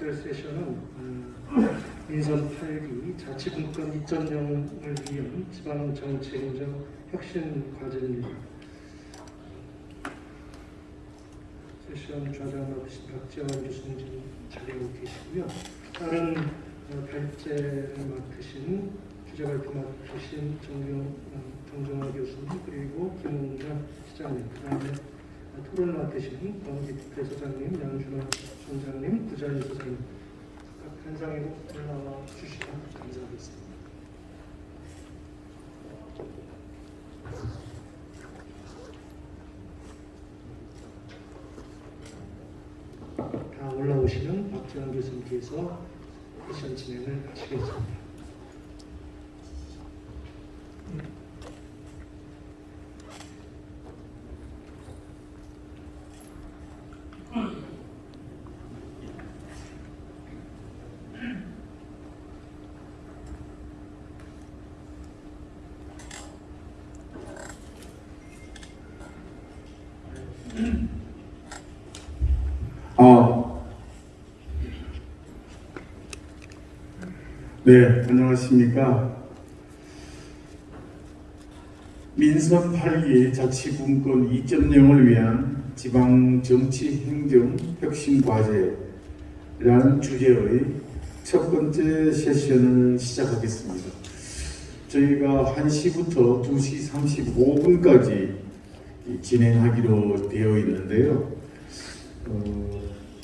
세션은 음, 민선 8기 자치분권 2.0을 위한 지방정치행정 혁신 과제입니다. 세션 좌장 맡으신 박지원 교수님 자리하고 계시고요. 다른 어, 발제를 맡으신 주제 발표 맡으신 정경, 어, 정정화 교수님 그리고 김웅장 시장님 그 다음에 토론을 맡으신 권기태 소장님, 양준호 총장님, 구자리 소장님 각 단상으로 올라와 주시면 감사하겠습니다. 다 올라오시면 박지원 교수님께서 세션 진행을 하시겠습니다. 아, 네, 안녕하십니까. 민선 8기 자치분권 2.0을 위한 지방 정치 행정 혁신 과제라는 주제의 첫 번째 세션을 시작하겠습니다. 저희가 1시부터 2시 35분까지 진행하기로 되어 있는데요. 어,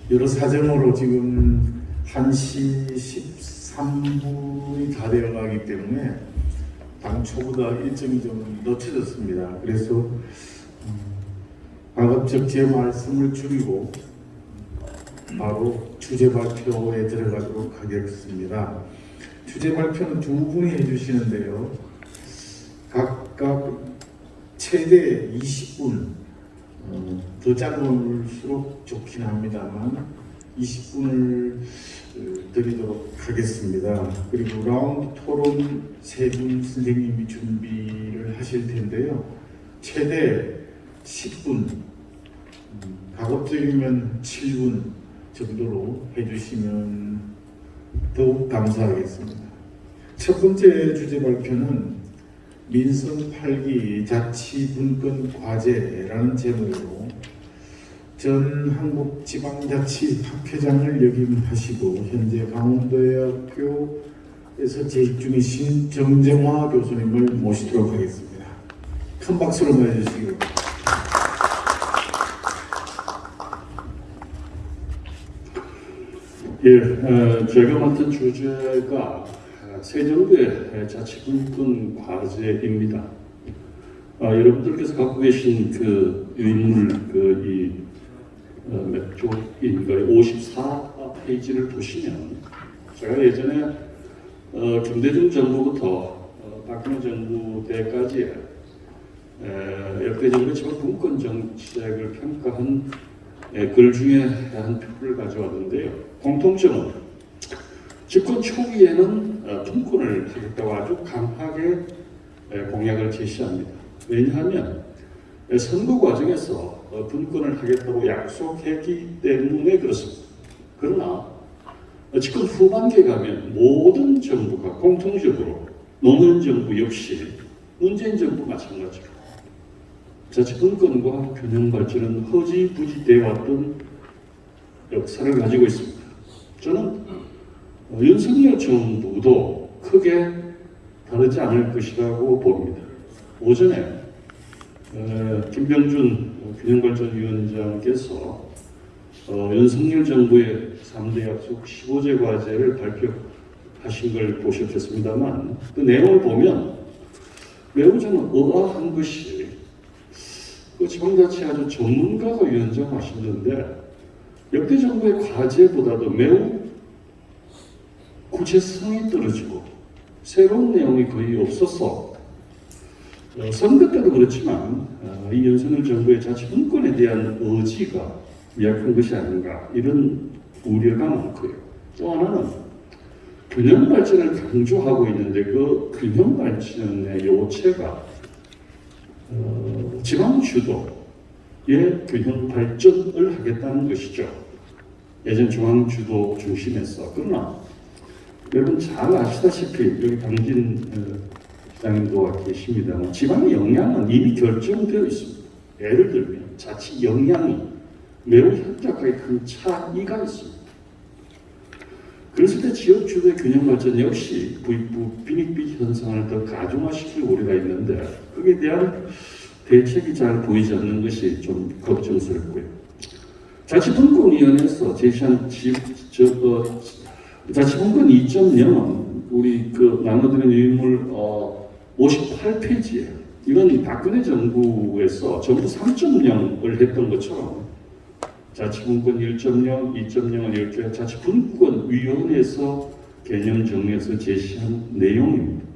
여러 사정으로 지금 1시 13분이 다 되어 가기 때문에 당초보다 일정이 좀 늦춰졌습니다. 그래서 음, 가급적 제 말씀을 줄이고 바로 주제 발표에 들어가도록 하겠습니다. 주제 발표는 두 분이 해주시는데요. 각각 최대 20분 어, 더 짧을수록 좋긴 합니다만 20분을 드리도록 하겠습니다. 그리고 라운드 토론 세 분 선생님이 준비를 하실 텐데요. 최대 10분, 음, 가급적이면 7분 정도로 해주시면 더욱 감사하겠습니다. 첫 번째 주제 발표는 민선 8기 자치분권 과제라는 제목으로 전 한국지방자치학회장을 역임하시고 현재 강원도대학교에서 재직 중이신 정정화 교수님을 모시도록 하겠습니다. 큰 박수로 맞아주시기 바랍니다. 예, 어, 제가 맡은 주제가 어, 새 정부의 자치분권 과제입니다. 아, 여러분들께서 갖고 계신 그 유인물 그이 어, 몇 쪽인가요? 54페이지를 보시면 제가 예전에 어, 김대중 정부부터 어, 박근혜 정부 때까지 에, 역대 정부의 지방분권 정책을 평가한 에, 글 중에 한 표를 가져왔는데요. 공통점은 집권 초기에는 어, 분권을 하겠다고 아주 강하게 에, 공약을 제시합니다. 왜냐하면 에, 선거 과정에서 어, 분권을 하겠다고 약속했기 때문에 그렇습니다. 그러나 어, 지금 후반기에 가면 모든 정부가 공통적으로 노무현 정부 역시 문재인 정부 마찬가지로 자치분권과 균형 발전은 허지부지 되어 왔던 역사를 가지고 있습니다. 저는 어, 윤석열 정부도 크게 다르지 않을 것이라고 봅니다. 오전에 어, 김병준 균형발전위원장께서 어, 윤석열 정부의 3대 약속 15제 과제를 발표하신 걸 보셨겠습니다만 그 내용을 보면 매우 저는 의아한 것이 그 지방자치 아주 전문가가 위원장하시는데 역대 정부의 과제보다도 매우 구체성이 떨어지고 새로운 내용이 거의 없어서 어, 선거 때도 그렇지만 어, 이 윤석열 정부의 자치분권에 대한 의지가 미약한 것이 아닌가 이런 우려가 많고요. 또 하나는 균형 발전을 강조하고 있는데 그 균형 발전의 요체가 어, 지방 주도의 균형 발전을 하겠다는 것이죠. 예전 중앙 주도 중심에서 그러나 여러분 잘 아시다시피 여기 당진 어, 시 장님도 계십니다만 지방의 영향은 이미 결정되어 있습니다. 예를 들면 자칫 영향이 매우 현저하게 큰 차이가 있습니다. 그랬을 때 지역 주도의 균형 발전 역시 부익부 빈익빈 현상을 더 가중화시킬 우려가 있는데 거기에 대한 대책이 잘 보이지 않는 것이 좀 걱정스럽고요. 자치분권위원회에서 제시한 지, 저, 어, 자치분권 2.0은 우리 그 나눠드린 유인물 어, 58페이지에 이건 박근혜 정부에서 정부 3.0을 했던 것처럼 자치분권 1.0, 2.0을 이렇게 자치분권위원회에서 개념 정리해서 제시한 내용입니다.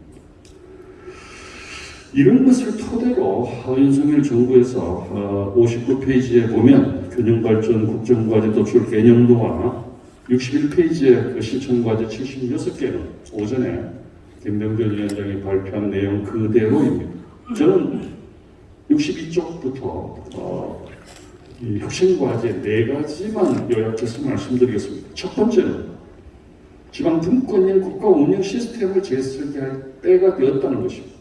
이런 것을 토대로 어, 윤석열 정부에서 어, 59페이지에 보면 균형발전 국정과제 도출 개념도와 61페이지의 그 실천과제 76개는 오전에 김병준 위원장이 발표한 내용 그대로입니다. 저는 62쪽부터 어, 이 혁신과제 네 가지만 요약해서 말씀드리겠습니다. 첫 번째는 지방 분권인 국가 운영 시스템을 재설계할 때가 되었다는 것입니다.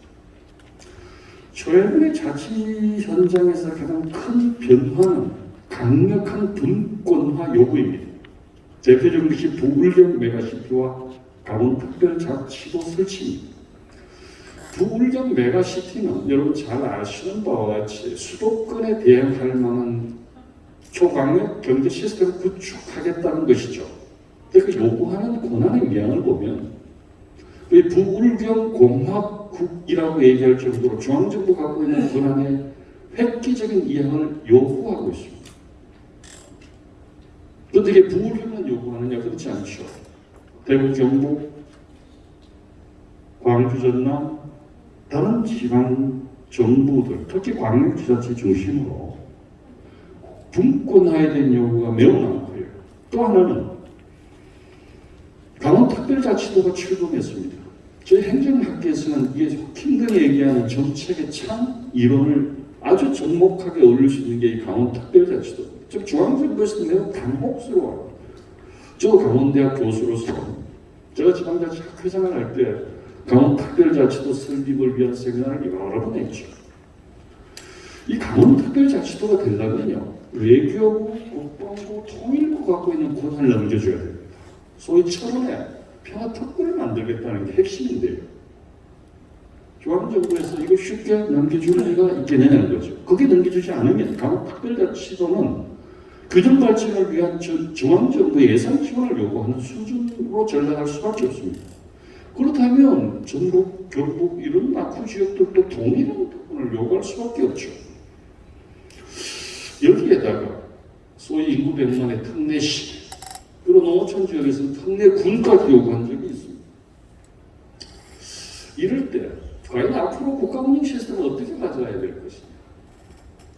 최근의 자치 현장에서 가장 큰 변화는 강력한 분권화 요구입니다. 대표적인 것이 부울경 메가시티와 강원특별자치도 설치입니다. 부울경 메가시티는 여러분 잘 아시는 바와 같이 수도권에 대응할 만한 초강력 경제 시스템을 구축하겠다는 것이죠. 근데 그 요구하는 권한의 명을 보면 이 부울경 공화국이라고 얘기할 정도로 중앙정부가 갖고 있는 권한의 획기적인 이행을 요구하고 있습니다. 그런데 이게 부울경만 요구하느냐 그렇지 않죠. 대구, 경북, 광주, 전남 다른 지방 정부들 특히 광역지자체 중심으로 분권화에 대한 요구가 매우 많고요. 또 하나는 강원특별자치도가 출범했습니다. 저희 행정학계에서는 이게 힘들게 얘기하는 정책의 참 이론을 아주 접목하게 어울릴 수 있는 게이 강원특별자치도. 즉 중앙정부에서 매우 당혹스러워요. 저 강원대학 교수로서 제가 지방자치학 회장을 할 때 강원 특별자치도 설립을 위한 세미나를 여러 번 했죠. 이 강원 특별자치도가 되려면요 외교부, 국방부, 통일부 갖고 있는 권한을 넘겨줘야 됩니다. 소위 철원에 평화특구를 만들겠다는 게 핵심인데요. 중앙정부에서 이거 쉽게 넘겨줄 리가 있겠냐는 거죠. 그게 넘겨주지 않으면 강원특별자치도는 균형 발전을 위한 저- 중앙정부의 예산 지원을 요구하는 수준으로 전락할 수밖에 없습니다. 그렇다면 전북, 경북 이런 낙후 지역들도 동일한 부분을 요구할 수밖에 없죠. 여기에다가 소위 인구 100만의 특례시 그리고 농어촌 지역에서는 특례군까지 요구한 적이 있습니다. 이럴 때 과연 앞으로 국가 운영 시스템을 어떻게 가져가야 될 것이냐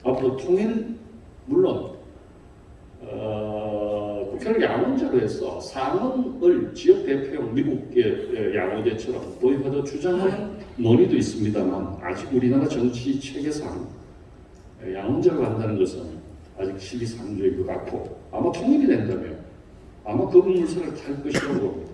앞으로 통일 물론 어, 해서 상원을 지역 대표형 미국의 양원제처럼 도입하자 주장하는 논의도 있습니다만 아직 우리나라 정치 체계상 양원제로 한다는 것은 아직 시기상조인 것 같고 아마 통일이 된다면 아마 그 물살을 탈 것이라고 봅니다.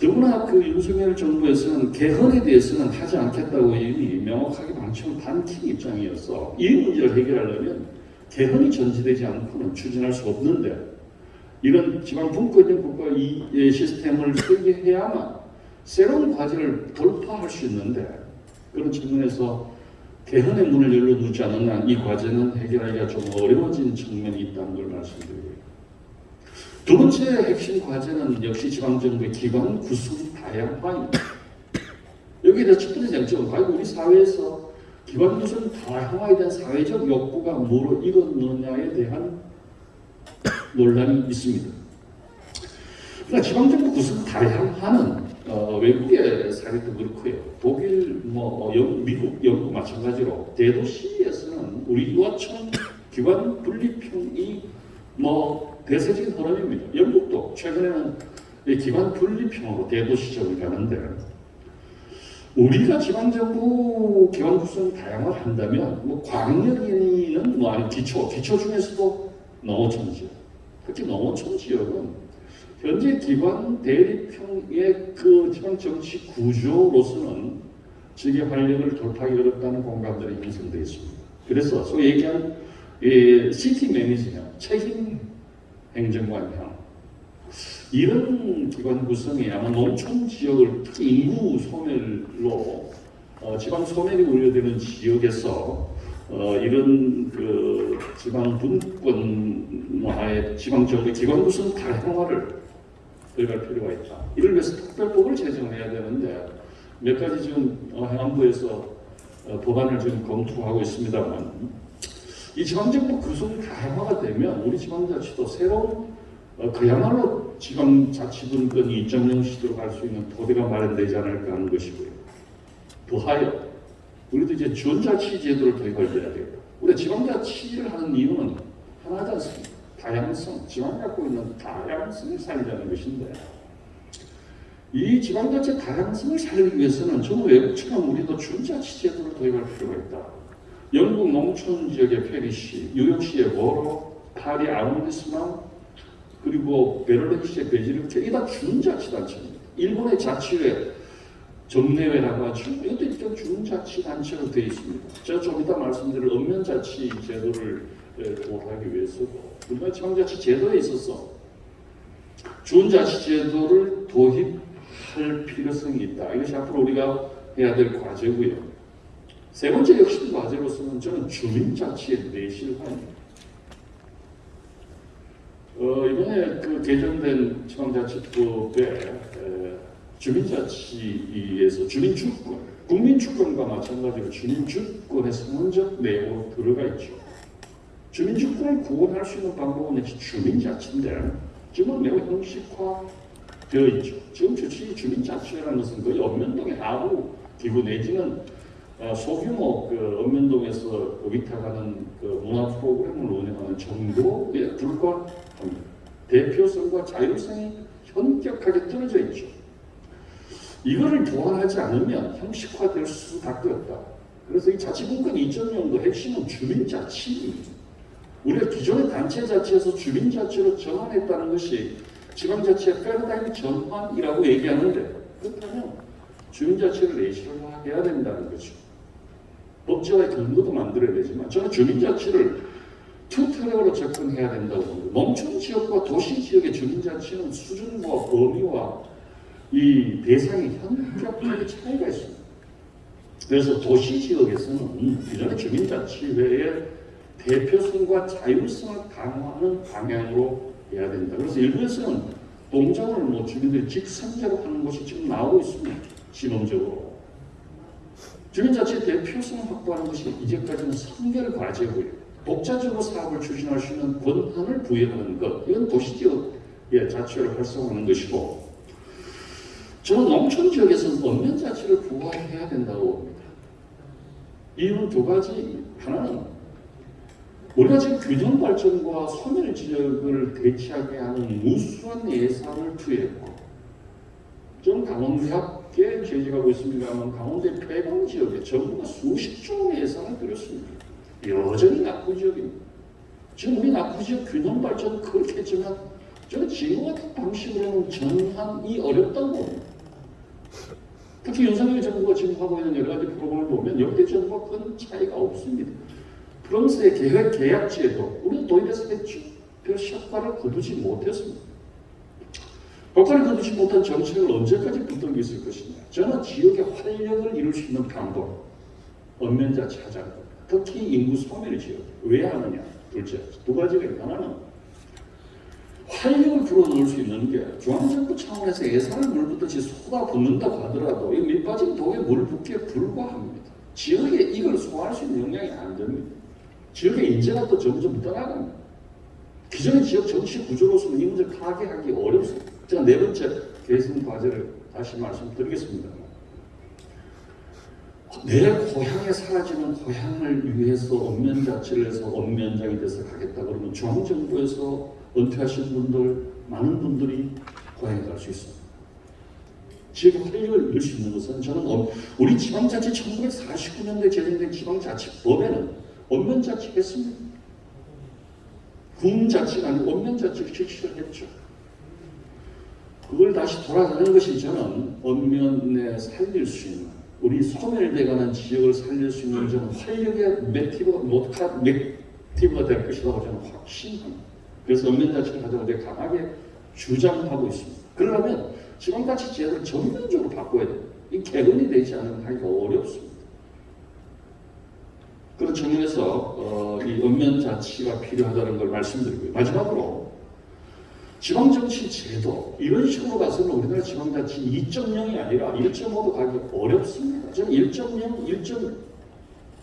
더구나 그 윤석열 정부에서는 개헌에 대해서는 하지 않겠다고 이미 명확하게 방침을 밝힌 입장이어서 이 문제를 해결하려면 개헌이 전제되지 않고는 추진할 수 없는데 이런 지방 분권형 국가 이 시스템을 설계해야만 새로운 과제를 돌파할 수 있는데 그런 측면에서 개헌의 문을 열어두지 않는 한 이 과제는 해결하기가 좀 어려워진 측면이 있다는 걸 말씀드리고요. 두 번째 핵심 과제는 역시 지방정부의 기관 구성 다양화입니다. 여기에 대한 첫 번째 쟁점은 과연 우리 사회에서 기관 구성 다양화에 대한 사회적 욕구가 뭐로 이뤘느냐에 대한 논란이 있습니다. 그러니까 지방정부 구성 다양화는 어, 외국의 사례도 그렇고요. 독일, 뭐 영, 미국, 영국 마찬가지로 대도시에서는 우리 유아청 기관 분립형이 뭐 대세적인 흐름입니다. 영국도 최근에는 이 기관 분립형으로 대도시적으로 가는데 우리가 지방정부 기관 구성 다양화를 한다면 뭐 광역이는 뭐 아니 기초, 기초 중에서도 농어촌 지역, 특히 농어촌 지역은 현재 기관 대립형의 그 지방 정치 구조로서는 지역의 활력을 돌파하기 어렵다는 공감들이 형성되어 있습니다. 그래서 소위 얘기한 이 시티 매니지형, 책임 행정관형 이런 기관 구성이 아마 농촌 지역을 특히 인구 소멸로 어, 지방 소멸이 우려되는 지역에서 어, 이런 그 지방 분권화의 지방 정부 기관 구성 다양화를 들어갈 필요가 있다. 이를 위해서 특별법을 제정해야 되는데 몇 가지 지금 어, 행안부에서 어, 법안을 지금 검토하고 있습니다만 이 지방정부 구성 다양화가 되면 우리 지방자치도 새로운 어, 그야말로 지방자치분권이 이정령 시대로 갈 수 있는 토대가 마련되지 않을까 하는 것이고요. 더하여 우리도 이제 지원자치 제도를 도입할 때야 돼요. 우리 지방자치를 하는 이유는 하나지 않습니까? 다양성, 지방이 갖고 있는 다양성을 살리자는 것인데 이 지방자치 다양성을 살리기 위해서는 저는 외국처럼 우리도 지원자치 제도를 도입할 필요가 있다. 영국 농촌 지역의 페리시, 뉴욕시의 보로, 파리 아우니스만 그리고 베를린시의 베지르케 이다 준자치 단체입니다. 일본의 자치회 정례회라고 하죠. 이것도 일종 준자치단체로 되어 있습니다. 제가 좀 이따 말씀드릴 읍면자치 제도를 예, 도입하기 위해서도 지방자치 제도에 있어서 준자치 제도를 도입할 필요성이 있다. 이것이 앞으로 우리가 해야 될 과제고요. 세 번째 역시 과제로서는 저는 주민자치의 내실화입니다. 어, 이번에 그 개정된 지방자치법에 에, 주민자치에서 주민주권, 국민주권과 마찬가지로 주민주권의 성원적 내용으로 들어가 있죠. 주민주권을 구원할 수 있는 방법은 주민자치인데 지금은 매우 형식화되어 있죠. 지금 주치 주민자치라는 것은 거의 읍면동의 아부 기구 내지는 어, 소규모 그 읍면동에서 위탁하는 그 문화 프로그램을 운영하는 정도에 불과합니다. 대표성과 자율성이 현격하게 떨어져 있죠. 이거를 보완하지 않으면 형식화될 수밖에 없다. 그래서 이 자치분권 2.0도 핵심은 주민자치입니다. 우리가 기존의 단체자치에서 주민자치로 전환했다는 것이 지방자치의 패러다임 전환이라고 얘기하는데 그렇다면 주민자치를 내실화해야 된다는 거죠. 법제화의 근거도 만들어야 되지만 저는 주민자치를 투 트랙으로 접근해야 된다고 봅니다. 농촌 지역과 도시 지역의 주민자치는 수준과 범위와 이 대상이 현격하게 차이가 있습니다. 그래서 도시 지역에서는 기존의 주민자치회의 대표성과 자율성을 강화하는 방향으로 해야 된다. 그래서 일부에서는 동장을 뭐 주민들이 직선제로 하는 것이 지금 나오고 있습니다. 시범적으로. 주민자치 대표성을 확보하는 것이 이제까지는 선결 과제고요. 독자적으로 사업을 추진할 수 있는 권한을 부여하는 것, 이건 도시지역의 자치를 활성화하는 것이고, 저는 농촌 지역에서는 언면 자치를 부활해야 된다고 봅니다. 이유는 두 가지. 하나는 우리가 지금 균형 발전과 소멸 지역을 대체하게 하는 무수한 예산을 투여했고, 저는 강원대학교에 재직하고 있습니다만 강원대 폐광 지역에 정부가 수십조 원의 예산을 들였습니다. 여전히 낙후 지역입니다. 지금 우리 낙후 지역 균형 발전은 그렇게 했지만 저는 지금 같은 방식으로는 전환이 어렵다고 봅니다. 특히 윤석열 정부가 지금 하고 있는 여러 가지 프로그램을 보면 역대 정부와 큰 차이가 없습니다. 프랑스의 계획 계약제도 우리는 도입해서 했죠. 별 효과를 거두지 못했습니다. 효과를 거두지 못한 정책을 언제까지 붙들고 있을 것이냐. 저는 지역의 활력을 이룰 수 있는 언면자치 하자는 겁니다. 특히 인구 소멸 지역. 왜 하느냐? 둘째, 두 가지가 있다. 하나는 활력을 불어넣을 수 있는 게 중앙정부 차원에서 예산을 물붓듯이 쏟아붓는다고 하더라도 이 밑빠진 독에 물 붓기에 불과합니다. 지역에 이걸 소화할 수 있는 역량이 안 됩니다. 지역의 인재가 또 점점 떠나갑니다. 기존의 지역 정치 구조로서는 이 문제를 타개하기 어렵습니다. 제가 네 번째 개선 과제를 다시 말씀드리겠습니다. 내 고향에 사라지는 고향을 위해서 언면자치를 해서 언면장이 돼서 가겠다 그러면 중앙정부에서 은퇴하신 분들 많은 분들이 고향에 갈 수 있습니다. 지역 활력을 이룰 수 있는 것은 저는 어- 우리 지방자치 1949년도에 제정된 지방자치법에는 언면자치 했습니다. 군자치가 아니고 원면자치를 실시를 했죠. 그걸 다시 돌아가는 것이 저는 원면에 살릴 수 있는 우리 소멸돼가는 지역을 살릴 수 있는 저는 활력의 맥티브가 될 것이라고 저는 확신합니다. 그래서 원면자치를 가지고 되게 강하게 주장하고 있습니다. 그러려면 지방자치제를 전면적으로 바꿔야 돼요. 이 개근이 되지 않으면 하기가 어렵습니다. 그런 측면에서 어, 이 원면 자치가 필요하다는 걸 말씀드리고요. 마지막으로 지방정치 제도 이런 식으로 가서는 우리나라 지방자치 2.0이 아니라 1.5도 가기 어렵습니다. 저는 1.0,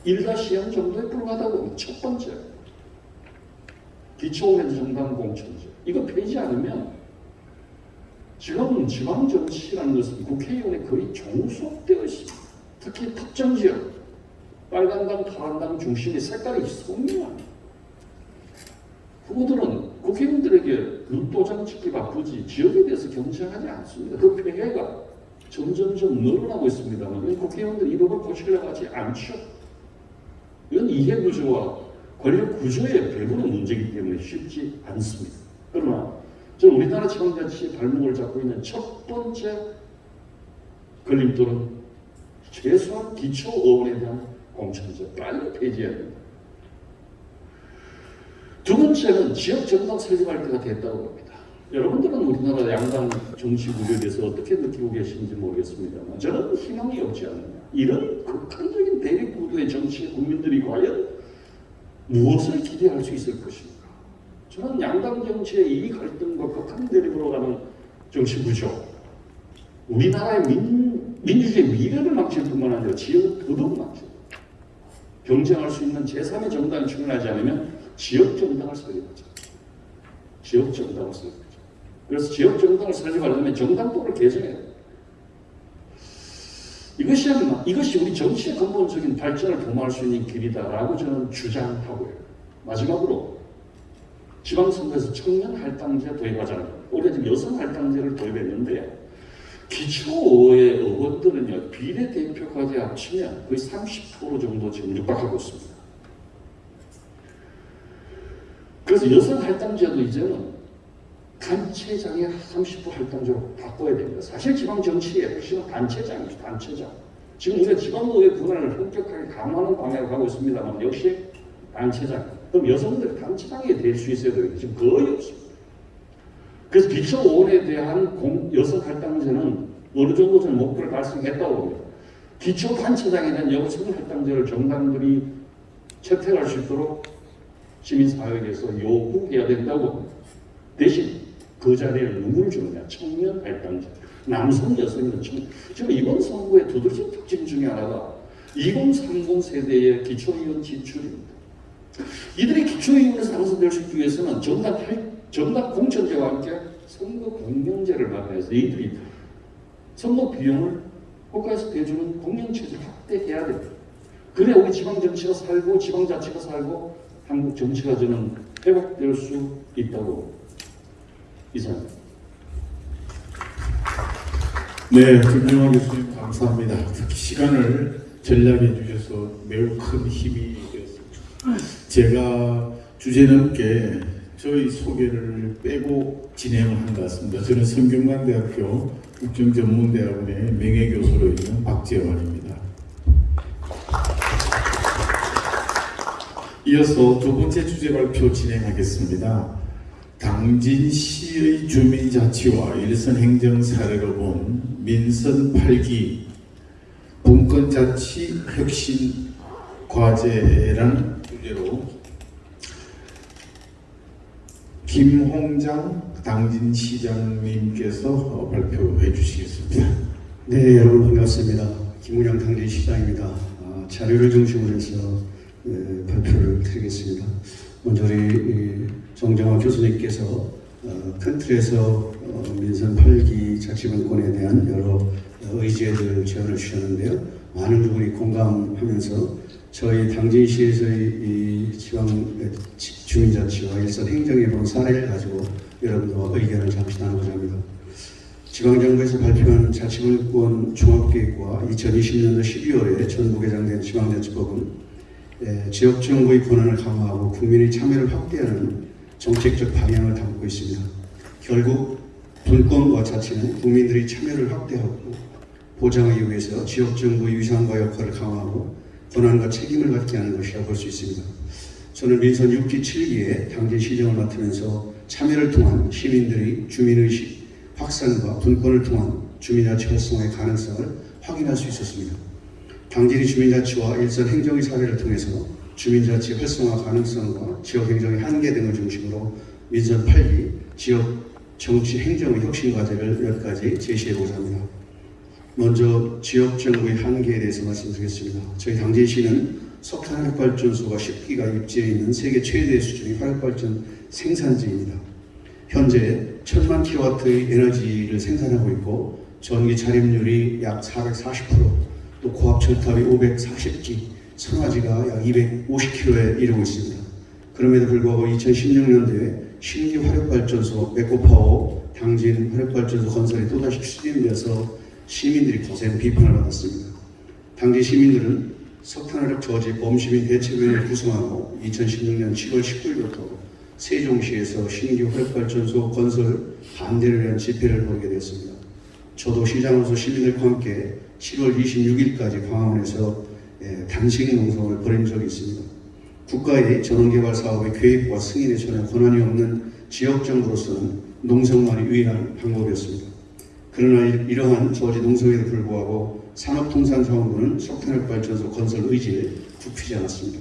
1.1-0 정도에 불과하다고. 첫 번째 기초원의 정당 공천제 이거 펴지 않으면 지금 지방정치라는 것은 국회의원에 거의 종속되어 있습니다. 특히 특정 지역 빨간당, 파란당 중심의 색깔이 선명합니다. 후보들은 국회의원들에게 루도장 찍기 바쁘지 지역에 대해서 경쟁하지 않습니다. 그 폐해가 점점점 늘어나고 있습니다만 국회의원들이 이 법을 고치려고 하지 않죠. 이건 이해구조와 권력 구조의 배분의 문제이기 때문에 쉽지 않습니다. 그러나 저는 우리나라 지방자치의 발목을 잡고 있는 첫 번째 걸림돌은 최소한 기초의원에 대한 공천제 빨리 폐지해야 됩니다. 두 번째는 지역 정당 설립할 때가 됐다고 봅니다. 여러분들은 우리나라 양당 정치 구조에 대해서 어떻게 느끼고 계신지 모르겠습니다만 저는 희망이 없지 않느냐. 이런 극한적인 대립 구도의 정치에 국민들이 과연 무엇을 기대할 수 있을 것인가. 저는 양당 정치의 이 갈등과 극한 대립으로 가는 정치 구조 우리나라의 민, 민주주의 미래를 망칠 뿐만 아니라 지역을 더더욱 망칠 경쟁할 수 있는 제3의 정당이 출연하지 않으면 지역 정당을 설립하자. 지역 정당을 설립하자. 그래서 지역 정당을 설립하려면 정당법을 개정해야 돼. 이것이 이것이 우리 정치의 근본적인 발전을 도모할 수 있는 길이다라고 저는 주장하고요. 마지막으로 지방선거에서 청년 할당제 도입하자는 올해 지금 여성 할당제를 도입했는데 기초의 의원들은요 비례대표까지 합치면 거의 30% 정도 지금 육박하고 있습니다. 그래서 여성 할당제도 이제는 단체장의 30% 할당제로 바꿔야 됩니다. 사실 지방 정치의 핵심은 단체장이죠. 단체장. 지금 우리가 지방의회 권한을 본격하게 강화하는 방향으로 가고 있습니다만 역시 단체장. 그럼 여성들이 단체장이 될 수 있어야 되는데 지금 거의 없습니다. 그래서 기초원에 대한 공, 여성 할당제는 어느 정도 저는 목표를 달성했다고 봅니다. 기초단체장에 대한 여성 할당제를 정당들이 채택할 수 있도록 시민사회에서 요구해야 된다고. 대신 그 자리에 누구를 주느냐? 청년 할당제. 남성, 여성이든. 지금 이번 선거의 두드러진 특징 중에 하나가 2030 세대의 기초의원 지출입니다. 이들이 기초의원에서 당선될 수 있기 위해서는 할, 정당 공천제와 함께 선거 공명제를 마련해서 이들이 선거 비용을 국가에서 대주는 공영체제 확대해야 됩니다. 그래야 우리 지방정치가 살고 지방자치가 살고 한국 정치가 저는 회복될 수 있다고 이상. 네, 김영환 교수님 감사합니다. 특히 시간을 전략해 주셔서 매우 큰 힘이 되었습니다. 제가 주제 넘게 저희 소개를 빼고 진행을 한 것 같습니다. 저는 성균관대학교 국정전문대학원의 명예교수로 있는 박재환입니다. 이어서 두 번째 주제 발표 진행하겠습니다. 당진시의 주민자치와 일선 행정 사례로 본 민선 8기 분권자치 혁신 과제라는 주제로 김홍장 당진시장님께서 어, 발표해 주시겠습니다. 네, 여러분 반갑습니다. 김은영 당진시장입니다. 아, 자료를 중심으로 해서 예, 발표를 드리겠습니다. 먼저 우리 이 정정화 교수님께서 어, 큰 틀에서 어, 민선 8기 자치분권에 대한 여러 의제들 제언을 주셨는데요. 많은 부분이 공감하면서 저희 당진시에서의 이 지방 지- 주민자치와 일선 행정에 본 사례를 가지고 여러분들과 의견을 잠시 나누고자 합니다. 지방정부에서 발표한 자치분권 종합계획과 2020년도 12월에 전부 개정된 지방자치법은 예, 지역 정부의 권한을 강화하고 국민의 참여를 확대하는 정책적 방향을 담고 있습니다. 결국 분권과 자치는 국민들의 참여를 확대하고 보장하기 위해서 지역 정부의 위상과 역할을 강화하고 권한과 책임을 갖게 하는 것이라 볼수 있습니다. 저는 민선 6기 7기에 당진 시정을 맡으면서 참여를 통한 시민들의 주민의식 확산과 분권을 통한 주민자치 활성화의 가능성을 확인할 수 있었습니다. 당진의 주민자치와 일선 행정의 사례를 통해서 주민자치 활성화 가능성과 지역행정의 한계 등을 중심으로 민선 8기 지역 정치 행정의 혁신 과제를 몇 가지 제시해보자 합니다. 먼저 지역 정부의 한계에 대해서 말씀드리겠습니다. 저희 당진시는 석탄 화력발전소가 10기가 입지해 있는 세계 최대 수준의 화력발전 생산지입니다. 현재 1000만 킬로와트의 에너지를 생산하고 있고 전기 자립률이 약 440%, 또 고압 철탑이 540기, 선화지가 약 250km에 이르고 있습니다. 그럼에도 불구하고 2016년도에 신규 화력발전소 메코파워 당진 화력발전소 건설이 또다시 추진되어서 시민들이 거센 비판을 받았습니다. 당진 시민들은 석탄화력 저지 범시민 대책위원회를 구성하고 2016년 7월 19일부터 세종시에서 신규 화력발전소 건설 반대를 위한 집회를 벌이게 되었습니다. 저도 시장으로서 시민들과 함께 7월 26일까지 광화문에서 예, 단식 농성을 벌인 적이 있습니다. 국가의 전원개발 사업의 계획과 승인에 전혀 권한이 없는 지역정부로서는 농성만이 유일한 방법이었습니다. 그러나 이- 이러한 저지 농성에도 불구하고 산업통상자원부는 석탄핵발전소 건설 의지에 굽히지 않았습니다.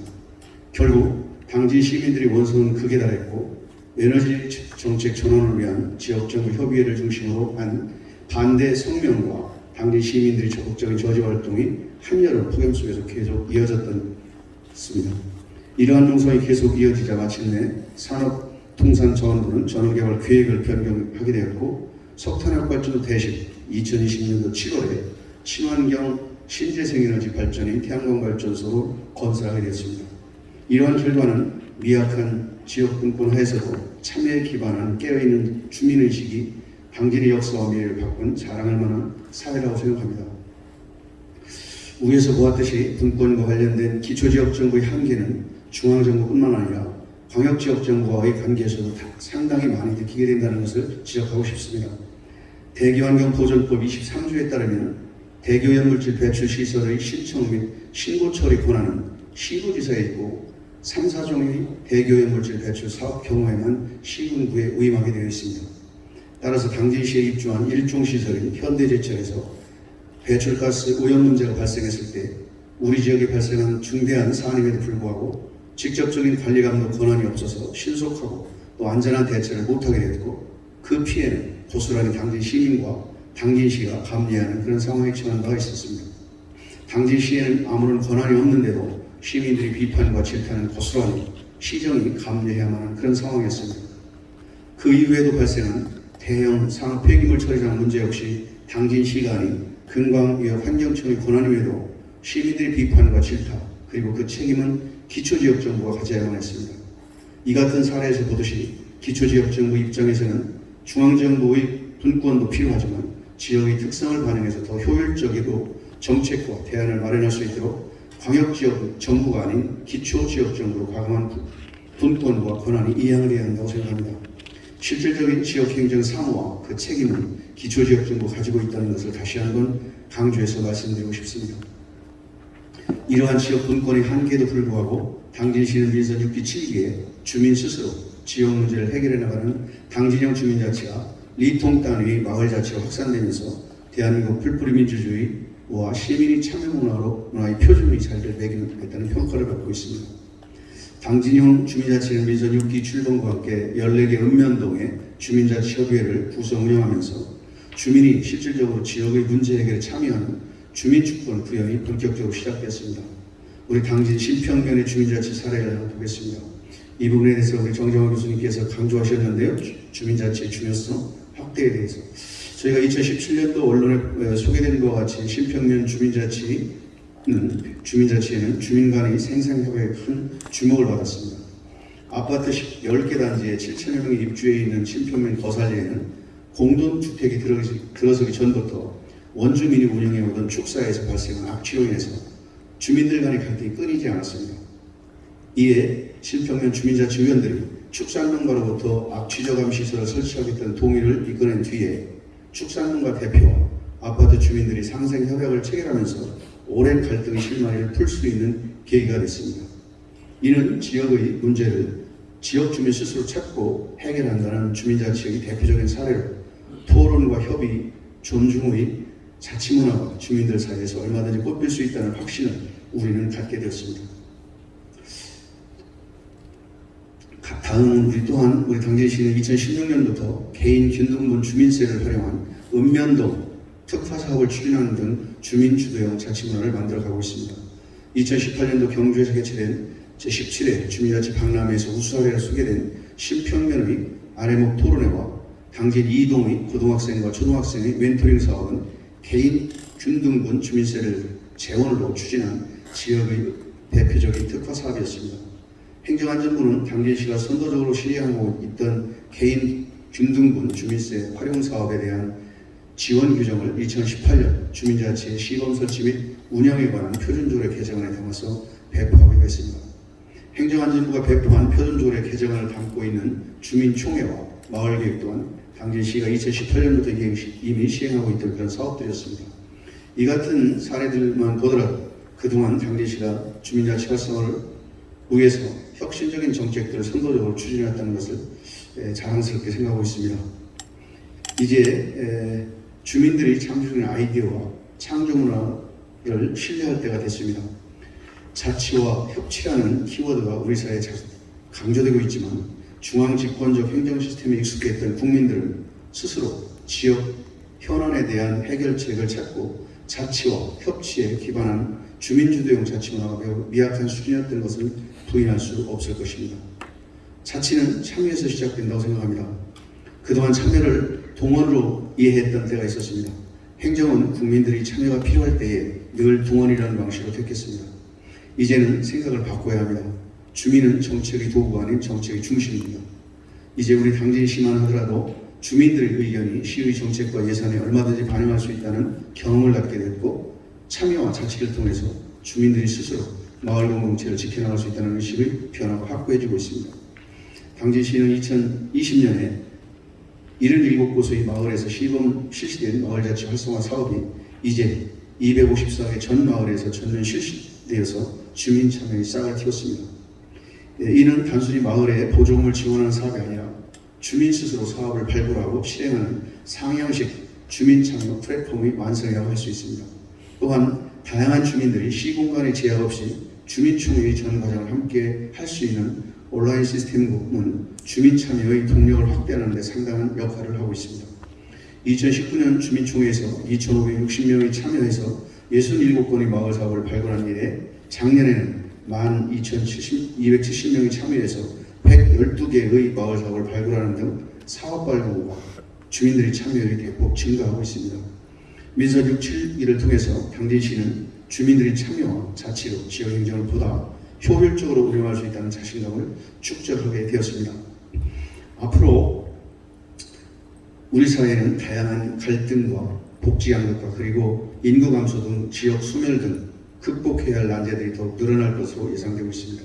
결국 당진 시민들이 원성은 극에 달했고 에너지 정책 전환을 위한 지역정부 협의회를 중심으로 한 반대 성명과 당진 시민들의 적극적인 저지 활동이 한여름 폭염 속에서 계속 이어졌습니다. 이러한 농성이 계속 이어지자 마침내 산업통상자원부는 전원개발 계획을 변경하게 되었고 석탄핵발전소 대신 2020년도 7월에 친환경 신재생에너지 발전인 태양광 발전소로 건설하게 되었습니다. 이러한 결과는 미약한 지역 분권 하에서도 참여에 기반한 깨어있는 주민의식이 당진의 역사와 미래를 바꾼 자랑할 만한 사회라고 생각합니다. 위에서 보았듯이 분권과 관련된 기초지역정부의 한계는 중앙정부뿐만 아니라 광역지역정부와의 관계에서도 다- 상당히 많이 느끼게 된다는 것을 지적하고 싶습니다. 대기환경보전법 23조에 따르면 대교연물질 배출 시설의 신청 및 신고 처리 권한은 시도지사에 있고 3, 4종의 대교연물질 배출 사업 경우에만 시군구에 위임하게 되어 있습니다. 따라서 당진시에 입주한 일종 시설인 현대제철에서 배출가스 오염 문제가 발생했을 때 우리 지역에 발생한 중대한 사안임에도 불구하고 직접적인 관리 감독 권한이 없어서 신속하고 또 안전한 대처를 못하게 됐고 그 피해는 고스란히 당진 시민과 당진시가 감내하는 그런 상황에 처한 바가 있었습니다. 당진시에는 아무런 권한이 없는데도 시민들의 비판과 질타는 고스란히 시정이 감내해야만 하는 그런 상황이었습니다. 그 이후에도 발생한 대형 산업 폐기물 처리장 문제 역시 당진시가 아닌 금광위협 환경청의 권한임에도 시민들의 비판과 질타 그리고 그 책임은 기초지역정부가 가져야만 했습니다. 이 같은 사례에서 보듯이 기초지역정부 입장에서는 중앙정부의 분권도 필요하지만 지역의 특성을 반영해서 더 효율적이고 정책과 대안을 마련할 수 있도록 광역지역 정부가 아닌 기초지역정부로 과감한 분- 분권과 권한이 이양을 해야 한다고 생각합니다. 실질적인 지역행정 사무와 그 책임은 기초지역정부가 가지고 있다는 것을 다시 한번 강조해서 말씀드리고 싶습니다. 이러한 지역 분권의 한계에도 불구하고 당진시는 민선 6기 7기에 주민 스스로 지역 문제를 해결해 나가는 당진형 주민자치가 리통 단위 마을자치가 확산되면서 대한민국 풀뿌리 민주주의와 시민이 참여 문화로 문화의 표준이 잘 매기했다는 평가를 받고 있습니다. 당진형 주민자치는 민선 6기 출범과 함께 14개 읍면동의 주민자치협의회를 구성 운영하면서 주민이 실질적으로 지역의 문제 해결에 참여하는 주민주권 구현이 본격적으로 시작됐습니다. 우리 당진 신평면의 주민자치 사례를 보겠습니다. 이 부분에 대해서 우리 정정화 교수님께서 강조하셨는데요. 주- 주민자치의 중요성 확대에 대해서 저희가 2017년도 언론에 어, 소개된 것과 같이 신평면 주민자치 는 주민자치에는 주민 간의 생산협약에 큰 주목을 받았습니다. 아파트 10개 단지에 7천여 명이 입주해 있는 신평면 거살리에는 공동주택이 들어서기, 전부터 원주민이 운영해오던 축사에서 발생한 악취로 인해서 주민들 간의 갈등이 끊이지 않았습니다. 이에 신평면 주민자치위원들이 축산농가로부터 악취저감 시설을 설치하겠다는 동의를 이끌어낸 뒤에 축산농가 대표와 아파트 주민들이 상생 협약을 체결하면서 오랜 갈등의 실마리를 풀 수 있는 계기가 됐습니다. 이는 지역의 문제를 지역 주민 스스로 찾고 해결한다는 주민자치의 대표적인 사례로 토론과 협의, 존중의 자치문화가 주민들 사이에서 얼마든지 꼽힐 수 있다는 확신을 우리는 갖게 되었습니다. 가- 다음은 우리 또한 우리 당진시는 2016년부터 개인 균등분 주민세를 활용한 읍면동 특화 사업을 추진하는 등 주민 주도형 자치 문화를 만들어가고 있습니다. 2018년도 경주에서 개최된 제17회 주민자치 박람회에서 우수사례로 소개된 신평면의 아래목 토론회와 당진 이동의 고등학생과 초등학생의 멘토링 사업은 개인 균등분 주민세를 재원으로 추진한 지역의 대표적인 특화 사업이었습니다. 행정안전부는 당진시가 선도적으로 실행하고 있던 개인 균등분 주민세 활용 사업에 대한 지원 규정을 2018년 주민자치의 시범 설치 및 운영에 관한 표준조례 개정안에 담아서 배포하기로 했습니다. 행정안전부가 배포한 표준조례 개정안을 담고 있는 주민총회와 마을계획 또한 당진시가 2018년부터 이미 시행하고 있던 그런 사업들이었습니다. 이 같은 사례들만 보더라도 그동안 당진시가 주민자치 활성화를 위해서 혁신적인 정책들을 선도적으로 추진해왔다는 것을 에, 자랑스럽게 생각하고 있습니다. 이제 에, 주민들이 창조적인 아이디어와 창조 문화를 신뢰할 때가 됐습니다. 자치와 협치라는 키워드가 우리 사회에 자- 강조되고 있지만 중앙 집권적 행정 시스템에 익숙했던 국민들은 스스로 지역 현안에 대한 해결책을 찾고 자치와 협치에 기반한 주민주도형 자치문화가 매우 미약한 수준이었던 것을 부인할 수 없을 것입니다. 자치는 참여에서 시작된다고 생각합니다. 그동안 참여를 동원으로 이해했던 때가 있었습니다. 행정은 국민들이 참여가 필요할 때에 늘 동원이라는 방식으로 택했습니다. 이제는 생각을 바꿔야 합니다. 주민은 정책의 도구가 아닌 정책의 중심입니다. 이제 우리 당진시만 하더라도 주민들의 의견이 시의 정책과 예산에 얼마든지 반영할 수 있다는 경험을 갖게 됐고 참여와 자치를 통해서 주민들이 스스로 마을 공동체를 지켜나갈 수 있다는 의식의 변화가 확고해지고 있습니다. 당진시는 2020년에 77곳의 마을에서 시범 실시된 마을자치 활성화 사업이 이제 254개 전 마을에서 전면 실시되어서 주민 참여의 싹을 틔웠습니다. 예, 이는 단순히 마을에 보조금을 지원하는 사업이 아니라 주민 스스로 사업을 발굴하고 실행하는 상향식 주민 참여 플랫폼의 완성이라고 할 수 있습니다. 또한 다양한 주민들이 시공간의 제약 없이 주민총회의 전 과정을 함께 할 수 있는 온라인 시스템은 주민 참여의 동력을 확대하는 데 상당한 역할을 하고 있습니다. 2019년 주민총회에서 2,560명이 참여해서 67건의 마을 사업을 발굴한 이래 작년에는 12,270명이 참여해서 112개의 마을 사업을 발굴하는 등 사업 발굴과 주민들의 참여율이 대폭 증가하고 있습니다. 민선 6, 7일을 통해서 당진시는 주민들의 참여와 자치로 지역 행정을 보다 효율적으로 운영할 수 있다는 자신감을 축적하게 되었습니다. 앞으로 우리 사회는 다양한 갈등과 복지 양극화 그리고 인구 감소 등 지역 소멸 등 극복해야 할 난제들이 더욱 늘어날 것으로 예상되고 있습니다.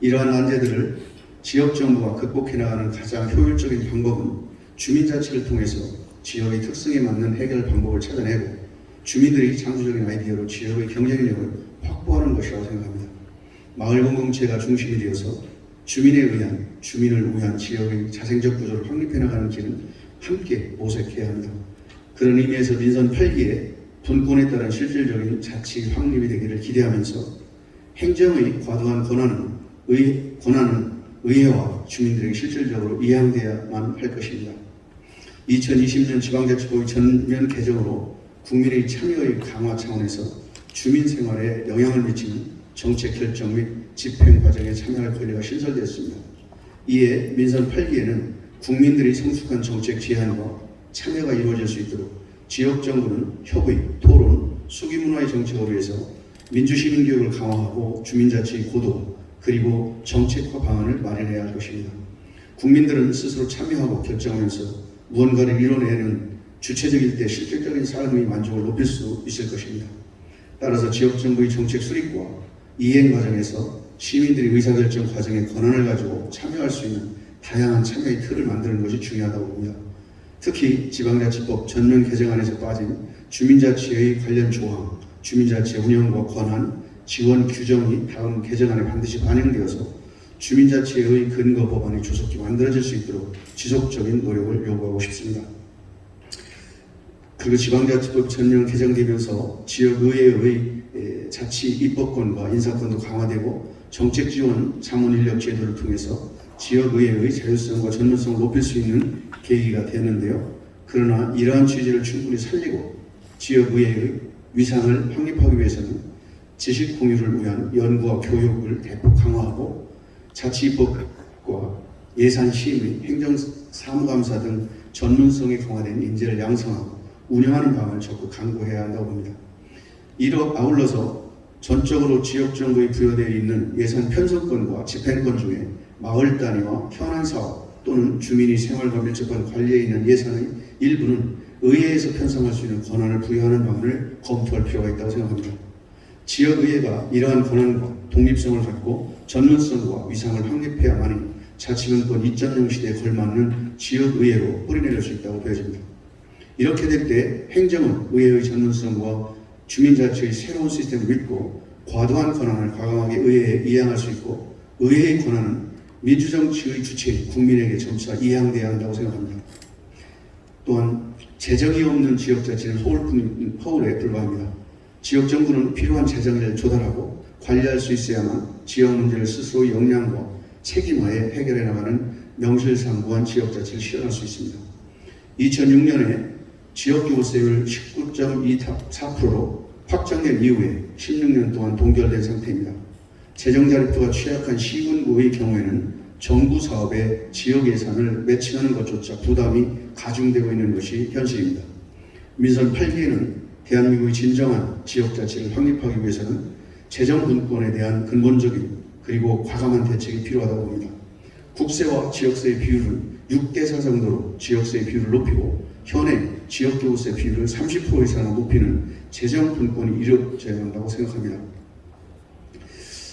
이러한 난제들을 지역 정부가 극복해 나가는 가장 효율적인 방법은 주민자치를 통해서 지역의 특성에 맞는 해결 방법을 찾아내고 주민들이 창조적인 아이디어로 지역의 경쟁력을 확보하는 것이라고 생각합니다. 마을 공동체가 중심이 되어서 주민에 의한 주민을 위한 지역의 자생적 구조를 확립해 나가는 길은 함께 모색해야 합니다. 그런 의미에서 민선 8기에 분권에 따른 실질적인 자치 확립이 되기를 기대하면서 행정의 과도한 권한은 의, 권한은 의회와 주민들에게 실질적으로 이양돼야만 할 것입니다. 2020년 지방자치법의 전면 개정으로 국민의 참여의 강화 차원에서 주민 생활에 영향을 미치는 정책 결정 및 집행 과정에 참여할 권리가 신설되었습니다. 이에 민선 8기에는 국민들이 성숙한 정책 제안과 참여가 이루어질 수 있도록 지역 정부는 협의, 토론, 수기 문화의 정책으로 위해서 민주시민 교육을 강화하고 주민자치의 고도 그리고 정책화 방안을 마련해야 할 것입니다. 국민들은 스스로 참여하고 결정하면서 무언가를 이뤄내는 주체적일 때 실질적인 삶의 만족을 높일 수 있을 것입니다. 따라서 지역 정부의 정책 수립과 이행 과정에서 시민들이 의사결정 과정에 권한을 가지고 참여할 수 있는 다양한 참여의 틀을 만드는 것이 중요하다고 봅니다. 특히 지방자치법 전면 개정안에서 빠진 주민자치의 관련 조항, 주민자치 운영과 권한, 지원 규정이 다음 개정안에 반드시 반영되어서 주민자치의 근거 법안이 조속히 만들어질 수 있도록 지속적인 노력을 요구하고 싶습니다. 그리고 지방자치법 전면 개정되면서 지역의회의 에, 자치 입법권과 인사권도 강화되고 정책 지원 자문 인력 제도를 통해서 지역의회의 자율성과 전문성을 높일 수 있는 계기가 되는데요. 그러나 이러한 취지를 충분히 살리고 지역의회의 위상을 확립하기 위해서는 지식 공유를 위한 연구와 교육을 대폭 강화하고 자치입법과 예산 심의, 행정 사무감사 등 전문성이 강화된 인재를 양성하고 운영하는 방안을 적극 강구해야 한다고 봅니다. 이로 아울러서 전적으로 지역 정부에 부여되어 있는 예산 편성권과 집행권 중에 마을 단위와 현안 사업 또는 주민이 생활과 밀접한 관리에 있는 예산의 일부는 의회에서 편성할 수 있는 권한을 부여하는 방안을 검토할 필요가 있다고 생각합니다. 지역의회가 이러한 권한과 독립성을 갖고 전문성과 위상을 확립해야만이 자치분권 2.0 시대에 걸맞는 지역의회로 뿌리내릴 수 있다고 보여집니다. 이렇게 될 때 행정은 의회의 전문성과 주민자치의 새로운 시스템을 믿고 과도한 권한을 과감하게 의회에 이양할 수 있고 의회의 권한은 민주정치의 주체인 국민에게 점차 이양돼야 한다고 생각합니다. 또한 재정이 없는 지역자치는 허울뿐, 허울에 불과합니다. 지역정부는 필요한 재정을 조달하고 관리할 수 있어야만 지역 문제를 스스로 역량과 책임하에 해결해 나가는 명실상부한 지역자치를 실현할 수 있습니다. 2006년에 지역교부세율 19.24%로 확정된 이후에 16년 동안 동결된 상태입니다. 재정 자립도가 취약한 시군구의 경우에는 정부 사업에 지역 예산을 매칭하는 것조차 부담이 가중되고 있는 것이 현실입니다. 민선 8기에는 대한민국의 진정한 지역자치를 확립하기 위해서는 재정 분권에 대한 근본적인 그리고 과감한 대책이 필요하다고 봅니다. 국세와 지역세의 비율을 6대4 정도로 지역세의 비율을 높이고 현행 지역교부세 비율을 30% 이상 높이는 재정 분권이 이루어져야 한다고 생각합니다.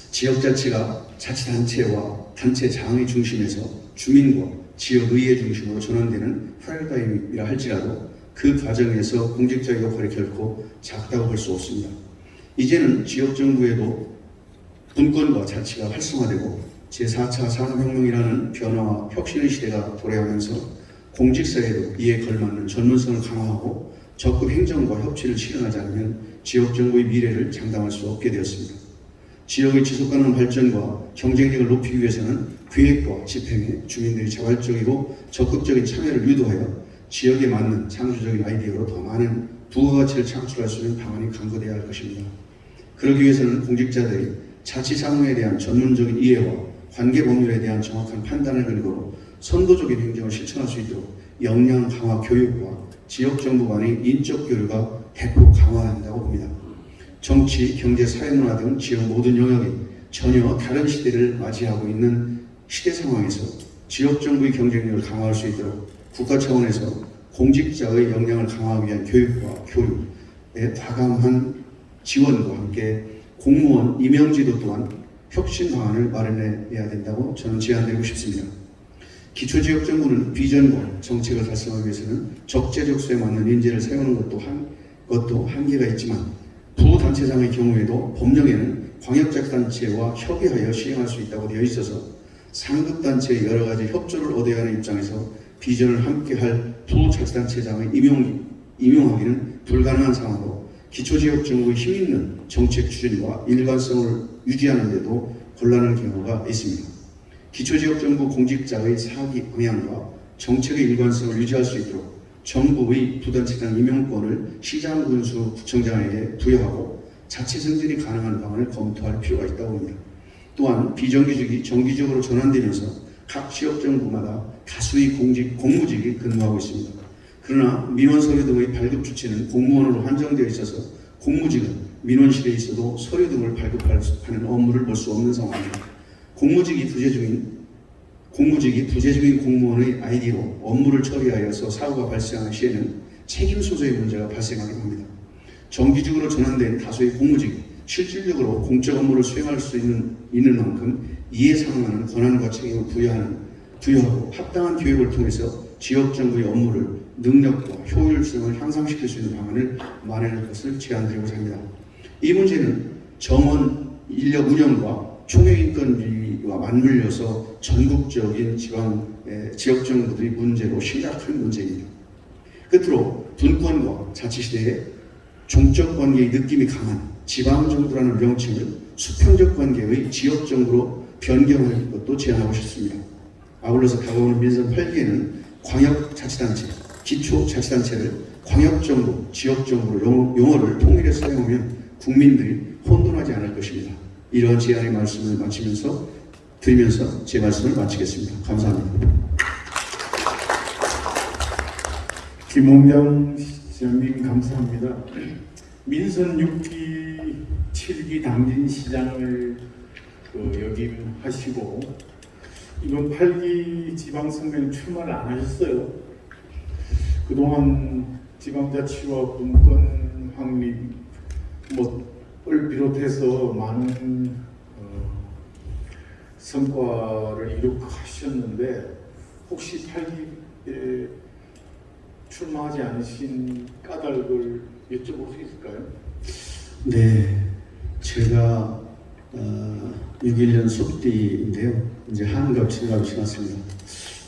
지역자치가 자치단체와 단체 장의 중심에서 주민과 지역의회 중심으로 전환되는 패러다임이라 할지라도 그 과정에서 공직자의 역할이 결코 작다고 볼 수 없습니다. 이제는 지역정부에도 분권과 자치가 활성화되고 제4차 산업혁명이라는 변화와 혁신의 시대가 도래하면서 공직사회도 이에 걸맞는 전문성을 강화하고 적극 행정과 협치를 실현하지 않으면 지역정부의 미래를 장담할 수 없게 되었습니다. 지역의 지속가능한 발전과 경쟁력을 높이기 위해서는 계획과 집행에 주민들이 자발적이고 적극적인 참여를 유도하여 지역에 맞는 창조적인 아이디어로 더 많은 부가가치를 창출할 수 있는 방안이 강구되어야 할 것입니다. 그러기 위해서는 공직자들이 자치 사무에 대한 전문적인 이해와 관계 법률에 대한 정확한 판단을 근거로 선도적인 행정을 실천할 수 있도록 역량 강화 교육과 지역 정부 간의 인적 교류가 대폭 강화한다고 봅니다. 정치, 경제, 사회문화 등 지역 모든 영역이 전혀 다른 시대를 맞이하고 있는 시대 상황에서 지역 정부의 경쟁력을 강화할 수 있도록 국가 차원에서 공직자의 역량을 강화하기 위한 교육과 교육의 과감한 지원과 함께 공무원 임명제도 또한 혁신 방안을 마련해야 된다고 저는 제안드리고 싶습니다. 기초지역 정부는 비전과 정책을 달성하기 위해서는 적재적소에 맞는 인재를 세우는 것도 한, 것도 한계가 있지만 부단체장의 경우에도 법령에는 광역자치단체와 협의하여 시행할 수 있다고 되어 있어서 상급단체의 여러 가지 협조를 얻어야 하는 입장에서 비전을 함께할 부자치단체장의 임용, 임용하기는 불가능한 상황으로 기초지역 정부의 힘있는 정책 추진과 일관성을 유지하는 데도 곤란한 경우가 있습니다. 기초지역정부 공직자의 사기 방향과 정책의 일관성을 유지할 수 있도록 정부의 부단체장 임용권을 시장군수 구청장에게 부여하고 자체 승진이 가능한 방안을 검토할 필요가 있다고 봅니다. 또한 비정규직이 정기적으로 전환되면서 각 지역정부마다 다수의 공직, 공무직이 근무하고 있습니다. 그러나 민원 서류 등의 발급 주체는 공무원으로 한정되어 있어서 공무직은 민원실에 있어도 서류 등을 발급하는 업무를 볼 수 없는 상황입니다. 공무직이 부재 중인 공무직이 부재 중인 공무원의 아이디로 업무를 처리하여서 사고가 발생한 시에는 책임 소재의 문제가 발생하게 됩니다. 정기직으로 전환된 다수의 공무직이 실질적으로 공적 업무를 수행할 수 있는, 있는 만큼 이에 상응하는 권한과 책임을 부여하는 부여하고 합당한 교육을 통해서 지역 정부의 업무를 능력과 효율성을 향상시킬 수 있는 방안을 마련할 것을 제안드리고자 합니다. 이 문제는 정원 인력 운영과 총회인건비 와 맞물려서 전국적인 지방 에, 지역 정부들의 문제로 심각한 문제입니다. 끝으로 분권과 자치시대의 종적 관계의 느낌이 강한 지방 정부라는 명칭을 수평적 관계의 지역 정부로 변경할 것도 제안하고 싶습니다. 아울러서 다가오는 민선 8기에는 광역자치단체, 기초자치단체를 광역정부, 지역정부로 용- 용어를 통일해 사용하면 국민들이 혼돈하지 않을 것입니다. 이러한 제안의 말씀을 마치면서 드리면서 제 말씀을 마치겠습니다. 감사합니다. 김홍장 시장님 감사합니다. 민선 6기 7기 당진 시장을 그 역임하시고 이번 8기 지방선거에 출마를 안 하셨어요. 그동안 지방자치와 분권 확립 뭐을 비롯해서 많은 어, 성과를 이룩하셨는데 혹시 8기에 출마하지 않으신 까닭을 여쭤볼 수 있을까요? 네, 제가 어, 61년 속띠인데요. 이제 한갑, 칠갑이 지났습니다.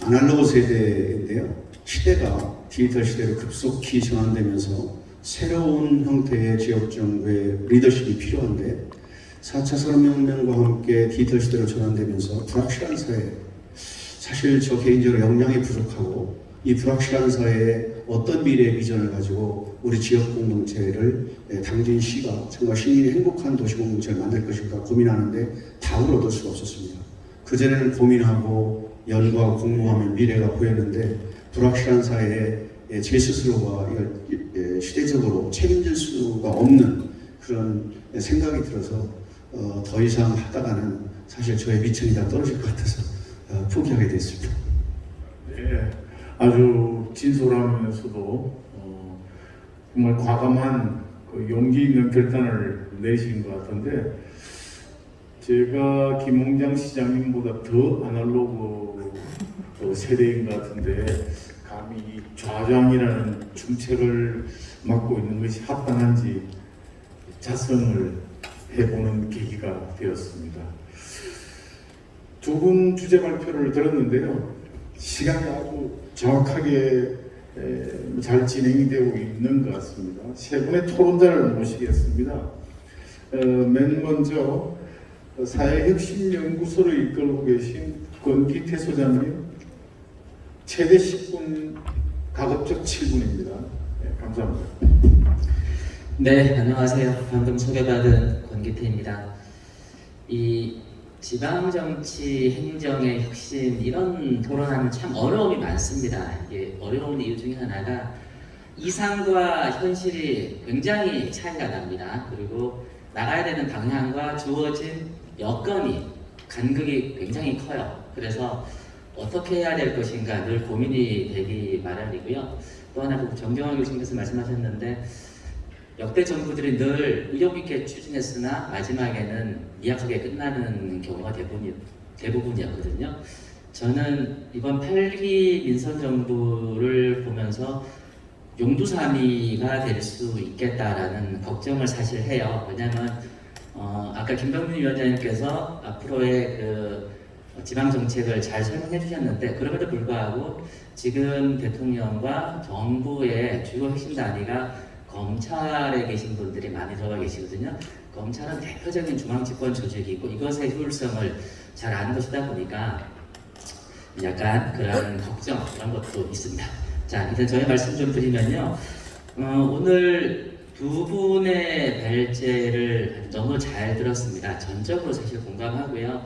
아날로그 세대인데요. 시대가 디지털 시대로 급속히 전환되면서 새로운 형태의 지역 정부의 리더십이 필요한데 4차 산업혁명과 함께 디지털 시대로 전환되면서 불확실한 사회 사실 저 개인적으로 역량이 부족하고 이 불확실한 사회에 어떤 미래의 비전을 가지고 우리 지역 공동체를 예, 당진 시가 정말 시민이 행복한 도시 공동체를 만들 것인가 고민하는데 답을 얻을 수가 없었습니다. 그전에는 고민하고 연구하고 공부하면 미래가 보였는데 불확실한 사회에 예, 제 스스로가 예, 시대적으로 책임질 수가 없는 그런 예, 생각이 들어서 어, 더 이상 하다가는 사실 저의 미천이 다 떨어질 것 같아서 어, 포기하게 됐습니다. 네, 아주 진솔하면서도 어, 정말 과감한 그 용기 있는 결단을 내신 것 같은데 제가 김홍장 시장님보다 더 아날로그 어, 세대인 것 같은데 감히 이 좌장이라는 중책을 맡고 있는 것이 합당한지 자성을 해보는 계기가 되었습니다. 두 분 주제 발표를 들었는데요. 시간이 아주 정확하게 에, 잘 진행이 되고 있는 것 같습니다. 세 분의 토론자를 모시겠습니다. 어, 맨 먼저 사회혁신연구소를 이끌고 계신 권기태 소장님, 최대 10분, 가급적 7분입니다. 감사합니다. 네, 안녕하세요. 방금 소개받은 권기태입니다. 이 지방정치 행정의 혁신 이런 토론하면 참 어려움이 많습니다. 이게 어려운 이유 중에 하나가 이상과 현실이 굉장히 차이가 납니다. 그리고 나가야 되는 방향과 주어진 여건이 간극이 굉장히 커요. 그래서 어떻게 해야 될 것인가 늘 고민이 되기 마련이고요. 또 하나 그 정경환 교수님께서 말씀하셨는데 역대 정부들이 늘 의욕 있게 추진했으나 마지막에는 미약하게 끝나는 경우가 대부분, 대부분이었거든요. 저는 이번 8기 민선 정부를 보면서 용두사미가 될 수 있겠다라는 걱정을 사실 해요. 왜냐하면 어, 아까 김병민 위원장님께서 앞으로의 그 지방 정책을 잘 설명해 주셨는데 그럼에도 불구하고 지금 대통령과 정부의 주요 핵심 단위가 검찰에 계신 분들이 많이 들어가 계시거든요. 검찰은 대표적인 중앙집권 조직이고 이것의 효율성을 잘 아는 것이다 보니까 약간 그런 걱정 그런 것도 있습니다. 자, 일단 저희 말씀 좀 드리면요. 어, 오늘 두 분의 발제를 너무 잘 들었습니다. 전적으로 사실 공감하고요.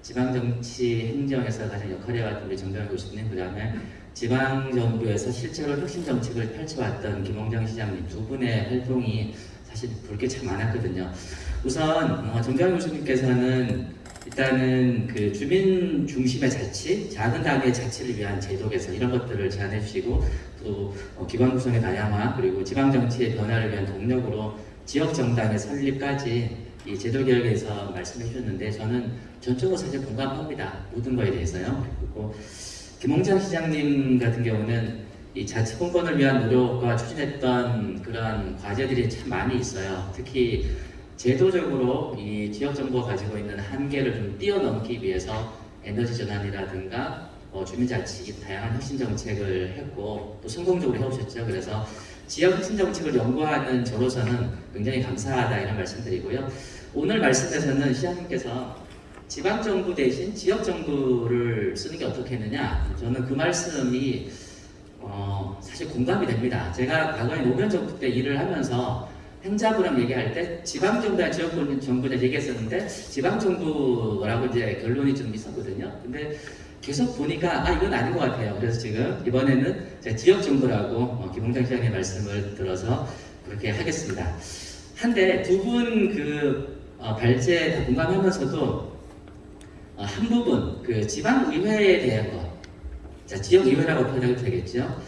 지방정치 행정에서 가장 역할을 해왔던 우리 정병 교수님, 그 다음에 지방정부에서 실제로 혁신 정책을 펼쳐왔던 김홍장 시장님 두 분의 활동이 사실 볼 게 참 많았거든요. 우선 어, 정병 교수님께서는 일단은 그 주민 중심의 자치, 작은 단위의 자치를 위한 제도 개선 이런 것들을 제안해 주시고 또 어, 기관 구성의 다양화 그리고 지방 정치의 변화를 위한 동력으로 지역 정당의 설립까지 이 제도 개혁에 대해서 말씀해 주셨는데 저는 전적으로 사실 공감합니다. 모든 거에 대해서요. 그리고 김홍장 시장님 같은 경우는 이 자치분권을 위한 노력과 추진했던 그런 과제들이 참 많이 있어요. 특히 제도적으로 이 지역 정부가 가지고 있는 한계를 좀 뛰어넘기 위해서 에너지 전환이라든가 어, 주민자치 다양한 혁신 정책을 했고 또 성공적으로 해오셨죠. 그래서 지역 혁신 정책을 연구하는 저로서는 굉장히 감사하다 이런 말씀드리고요. 오늘 말씀에서는 시장님께서 지방 정부 대신 지역 정부를 쓰는 게 어떻겠느냐. 저는 그 말씀이 어, 사실 공감이 됩니다. 제가 과거에 노무현 정부 때 일을 하면서 행자부랑 얘기할 때 지방 정부와 지역 정부냐 얘기했었는데 지방 정부라고 이제 결론이 좀 있었거든요. 근데 계속 보니까 아 이건 아닌 것 같아요. 그래서 지금 이번에는 제가 지역 정부라고 어, 김홍장 시장의 말씀을 들어서 그렇게 하겠습니다. 한데 두 분 그 발제 다 공감하면서도 어, 한 부분 그 지방 의회에 대한 것, 자 지역 의회라고 표현해도 되겠죠.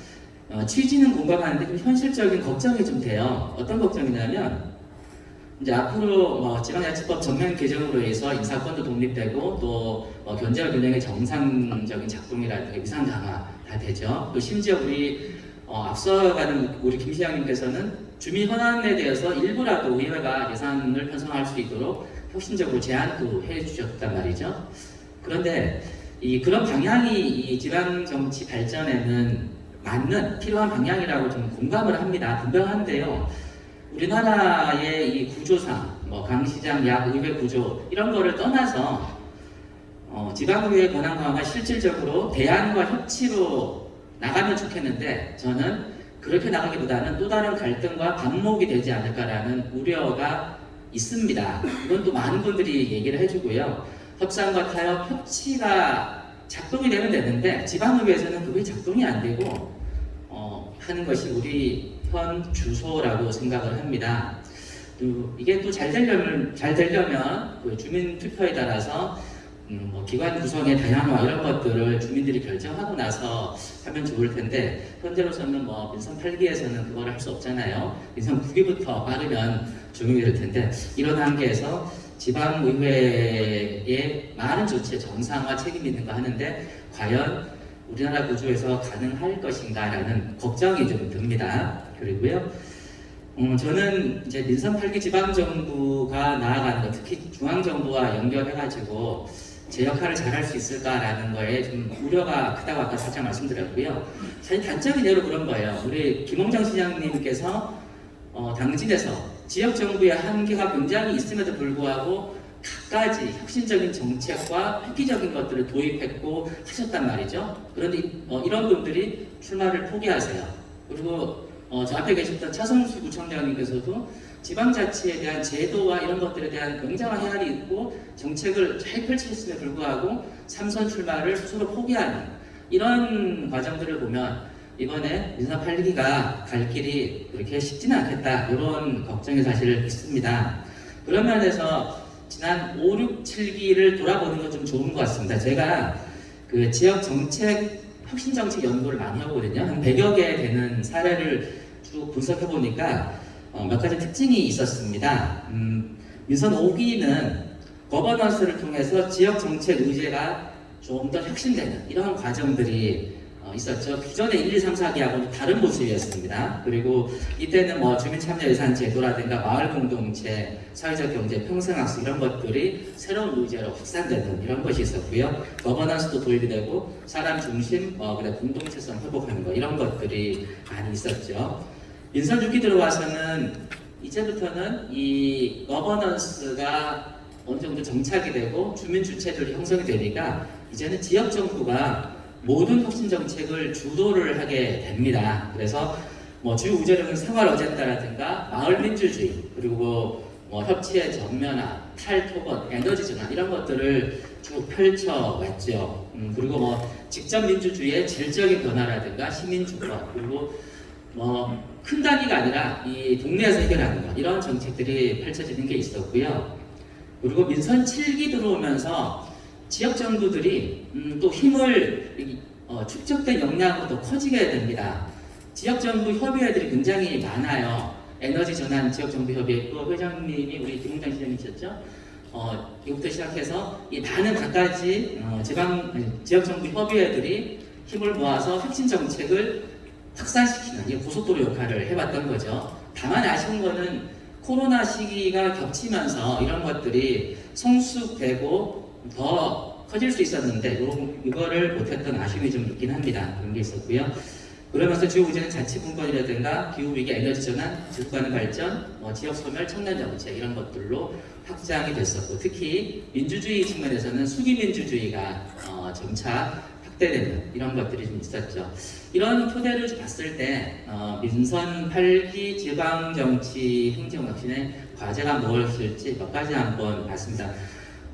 어, 취지는 공감하는데 좀 현실적인 걱정이 좀 돼요. 어떤 걱정이냐면 이제 앞으로 뭐 지방자치법 전면 개정으로 해서 인사권도 독립되고 또 어, 견제와 균형의 정상적인 작동이라든가 위상 강화 다 되죠. 또 심지어 우리 어, 앞서가는 우리 김 시장님께서는 주민 현안에 대해서 일부라도 의회가 예산을 편성할 수 있도록 혁신적으로 제안도 해주셨단 말이죠. 그런데 이 그런 방향이 이 지방 정치 발전에는 맞는 필요한 방향이라고 좀 공감을 합니다. 분명한데요. 우리나라의 이 구조상, 뭐 강시장, 약, 의회 구조 이런 거를 떠나서 어, 지방의회 권한 강화가 실질적으로 대안과 협치로 나가면 좋겠는데 저는 그렇게 나가기보다는 또 다른 갈등과 반목이 되지 않을까라는 우려가 있습니다. 이건 또 많은 분들이 얘기를 해주고요. 협상과 타협, 협치가 작동이 되면 되는데 지방의회에서는 그게 작동이 안 되고 어, 하는 것이 우리 현 주소라고 생각을 합니다. 또 이게 또 잘 되려면 잘 되려면 그 주민 투표에 따라서 음, 뭐 기관 구성의 다양화 이런 것들을 주민들이 결정하고 나서 하면 좋을 텐데 현재로서는 뭐 민선 8기에서는 그걸 할 수 없잖아요. 민선 9기부터 빠르면 적용이 될 텐데 이런 한계에서 지방의회의 많은 조치의 정상화 책임이 있는가 하는데 과연 우리나라 구조에서 가능할 것인가라는 걱정이 좀 듭니다. 그리고요. 음, 저는 이제 민선 8기 지방정부가 나아가는 것, 특히 중앙정부와 연결해가지고 제 역할을 잘 할 수 있을까라는 거에 좀 우려가 크다고 아까 살짝 말씀드렸고요. 사실 단적인 예로 그런 거예요. 우리 김홍장 시장님께서 어, 당진에서 지역 정부의 한계가 굉장히 있음에도 불구하고 갖가지 혁신적인 정책과 획기적인 것들을 도입했고 하셨단 말이죠. 그런데 어, 이런 분들이 출마를 포기하세요. 그리고 어, 저 앞에 계셨던 차성수 구청장님께서도 지방자치에 대한 제도와 이런 것들에 대한 굉장한 헤아리 있고 정책을 잘 펼치셨음에 불구하고 삼선 출마를 스스로 포기하는 이런 과정들을 보면 이번에 민선 8기가 갈 길이 그렇게 쉽지는 않겠다 이런 걱정이 사실 있습니다. 그런 면에서 지난 5, 6, 7기를 돌아보는 건 좀 좋은 것 같습니다. 제가 그 지역 정책 혁신 정책 연구를 많이 하거든요. 한 100여 개 되는 사례를 쭉 분석해 보니까 어, 몇 가지 특징이 있었습니다. 음, 민선 5기는 거버넌스를 통해서 지역 정책 의제가 좀 더 혁신되는 이런 과정들이 어, 있었죠. 기존의 1, 2, 3, 4기하고는 다른 모습이었습니다. 그리고 이때는 뭐 주민참여예산 제도라든가 마을 공동체, 사회적 경제, 평생학습 이런 것들이 새로운 의제로 확산되는 이런 것이 있었고요. 거버넌스도 도입이 되고 사람 중심, 어, 공동체성 회복하는 거 이런 것들이 많이 있었죠. 민선 6기 들어와서는 이제부터는 이 거버넌스가 어느 정도 정착이 되고 주민 주체들이 형성이 되니까 이제는 지역 정부가 모든 혁신 정책을 주도를 하게 됩니다. 그래서 뭐 주요 우제력은 생활 어젠다라든가 마을 민주주의 그리고 뭐 협치의 전면화, 탈토건, 에너지 전환 이런 것들을 쭉 펼쳐 왔죠. 음, 그리고 뭐 직접 민주주의의 질적인 변화라든가 시민 주권 그리고 뭐 큰 단위가 아니라 이 동네에서 해결하는 것 이런 정책들이 펼쳐지는 게 있었고요. 그리고 민선 7기 들어오면서 지역 정부들이 음, 또 힘을 이- 어, 축적된 역량으로 더 커지게 됩니다. 지역 정부 협의회들이 굉장히 많아요. 에너지 전환 지역 정부 협의회 그 회장님이 우리 김웅장 시장님이셨죠. 어, 이부터 시작해서 이 많은 갖가지 어, 지방 아니, 지역 정부 협의회들이 힘을 모아서 혁신 정책을 확산시키는 이 고속도로 역할을 해왔던 거죠. 다만 아쉬운 거는 코로나 시기가 겹치면서 이런 것들이 성숙되고 더 커질 수 있었는데 요- 이거를 못했던 아쉬움이 좀 있긴 합니다. 그런 게 있었고요. 그러면서 주요 문제는 자치분권이라든가 기후위기, 에너지 전환, 지속가능 발전, 뭐 지역 소멸, 청년 정책 이런 것들로 확장이 됐었고 특히 민주주의 측면에서는 수기민주주의가 어, 점차 확대되는 이런 것들이 좀 있었죠. 이런 토대를 좀 봤을 때 어, 민선 8기 지방정치 행정혁신의 과제가 무엇일지 몇 가지 한번 봤습니다.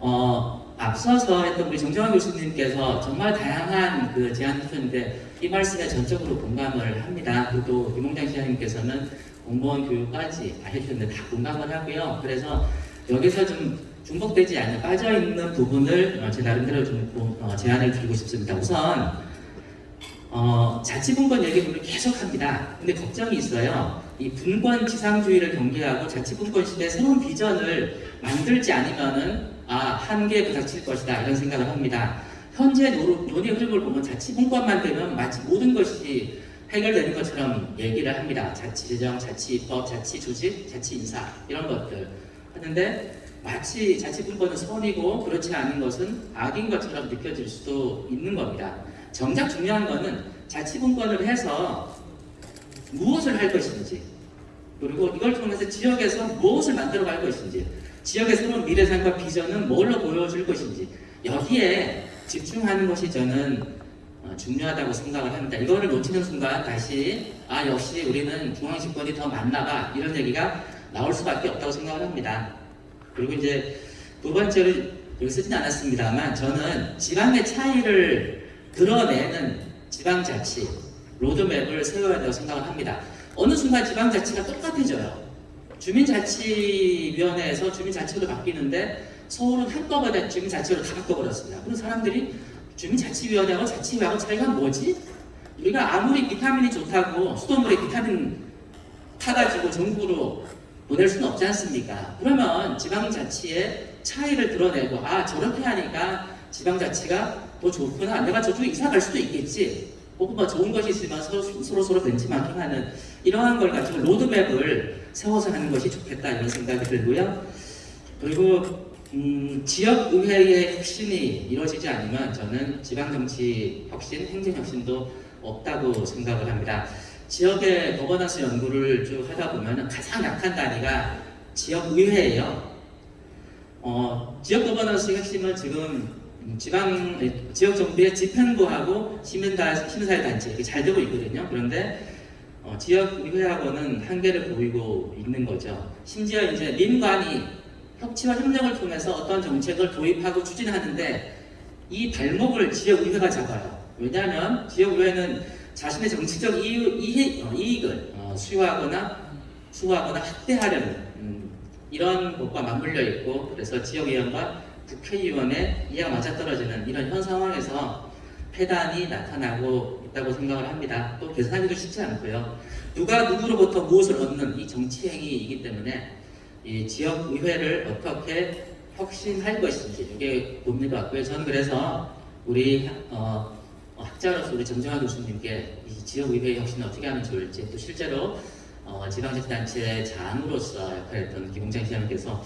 어, 앞서서 했던 우리 정정환 교수님께서 정말 다양한 그 제안을 주셨는데 이 말씀에 전적으로 공감을 합니다. 그리고 김홍장 시장님께서는 공무원 교육까지 해주셨는데 다 공감을 하고요. 그래서 여기서 좀 중복되지 않는 빠져있는 부분을 어, 제 나름대로 좀 고- 어, 제안을 드리고 싶습니다. 우선 어, 자치분권 얘기를 우리 계속 합니다. 근데 걱정이 있어요. 이 분권 지상주의를 경계하고 자치분권 시대 새로운 비전을 만들지 않으면은 아 한계에 부닥칠 것이다 이런 생각을 합니다. 현재 노, 논의 흐름을 보면 자치분권만 되면 마치 모든 것이 해결되는 것처럼 얘기를 합니다. 자치재정, 자치입법, 자치조직, 자치인사 이런 것들 하는데 마치 자치분권은 선이고 그렇지 않은 것은 악인 것처럼 느껴질 수도 있는 겁니다. 정작 중요한 거는 자치분권을 해서 무엇을 할 것인지 그리고 이걸 통해서 지역에서 무엇을 만들어 갈 것인지 지역의 새로운 미래상과 비전은 뭘로 보여줄 것인지 여기에 집중하는 것이 저는 어, 중요하다고 생각을 합니다. 이거를 놓치는 순간 다시 아 역시 우리는 중앙집권이 더 맞나봐 이런 얘기가 나올 수밖에 없다고 생각을 합니다. 그리고 이제 두 번째로 여기 쓰진 않았습니다만 저는 지방의 차이를 드러내는 지방자치 로드맵을 세워야 한다고 생각을 합니다. 어느 순간 지방자치가 똑같아져요. 주민자치위원회에서 주민자치로 바뀌는데 서울은 한꺼번에 주민자치로 다 바꿔버렸습니다. 그런 사람들이 주민자치위원회하고 자치위하고 차이가 뭐지? 우리가 아무리 비타민이 좋다고 수돗물에 비타민 타가지고 전국으로 보낼 수는 없지 않습니까? 그러면 지방자치의 차이를 드러내고 아 저렇게 하니까 지방자치가 더 좋구나 내가 저쪽에 이사 갈 수도 있겠지 혹은 뭐 좋은 것이 있으면 서로 서로, 벤치마킹하는 이러한 걸 가지고 로드맵을 세워서 하는 것이 좋겠다 이런 생각이 들고요. 그리고 음, 지역 의회의 혁신이 이루어지지 않으면 저는 지방 정치 혁신, 행정 혁신도 없다고 생각을 합니다. 지역의 거버넌스 연구를 쭉 하다 보면 가장 약한 단위가 지역 의회예요. 어, 지역 거버넌스 핵심은 지금 지방 지역 정부의 집행부하고 시민다 시민사회 단체 이게 잘 되고 있거든요. 그런데 어, 지역 의회하고는 한계를 보이고 있는 거죠. 심지어 이제 민관이 협치와 협력을 통해서 어떤 정책을 도입하고 추진하는데 이 발목을 지역 의회가 잡아요. 왜냐하면 지역 의회는 자신의 정치적 이익, 이익, 어, 이익을 어, 수요하거나 수호하거나 확대하려는 음, 이런 것과 맞물려 있고 그래서 지역의원과 국회의원의 이해가 맞아떨어지는 이런 현 상황에서 폐단이 나타나고 있다고 생각을 합니다. 또 계산하기도 쉽지 않고요. 누가 누구로부터 무엇을 얻는 이 정치 행위이기 때문에 이 지역 의회를 어떻게 혁신할 것인지 이게 같고요. 저는 그래서 우리 어, 학자로서 우리 정정환 교수님께 이 지역 의회 혁신을 어떻게 하면 좋을지 또 실제로 어, 지방자치단체 장으로서 역할했던 김홍장 시장님께서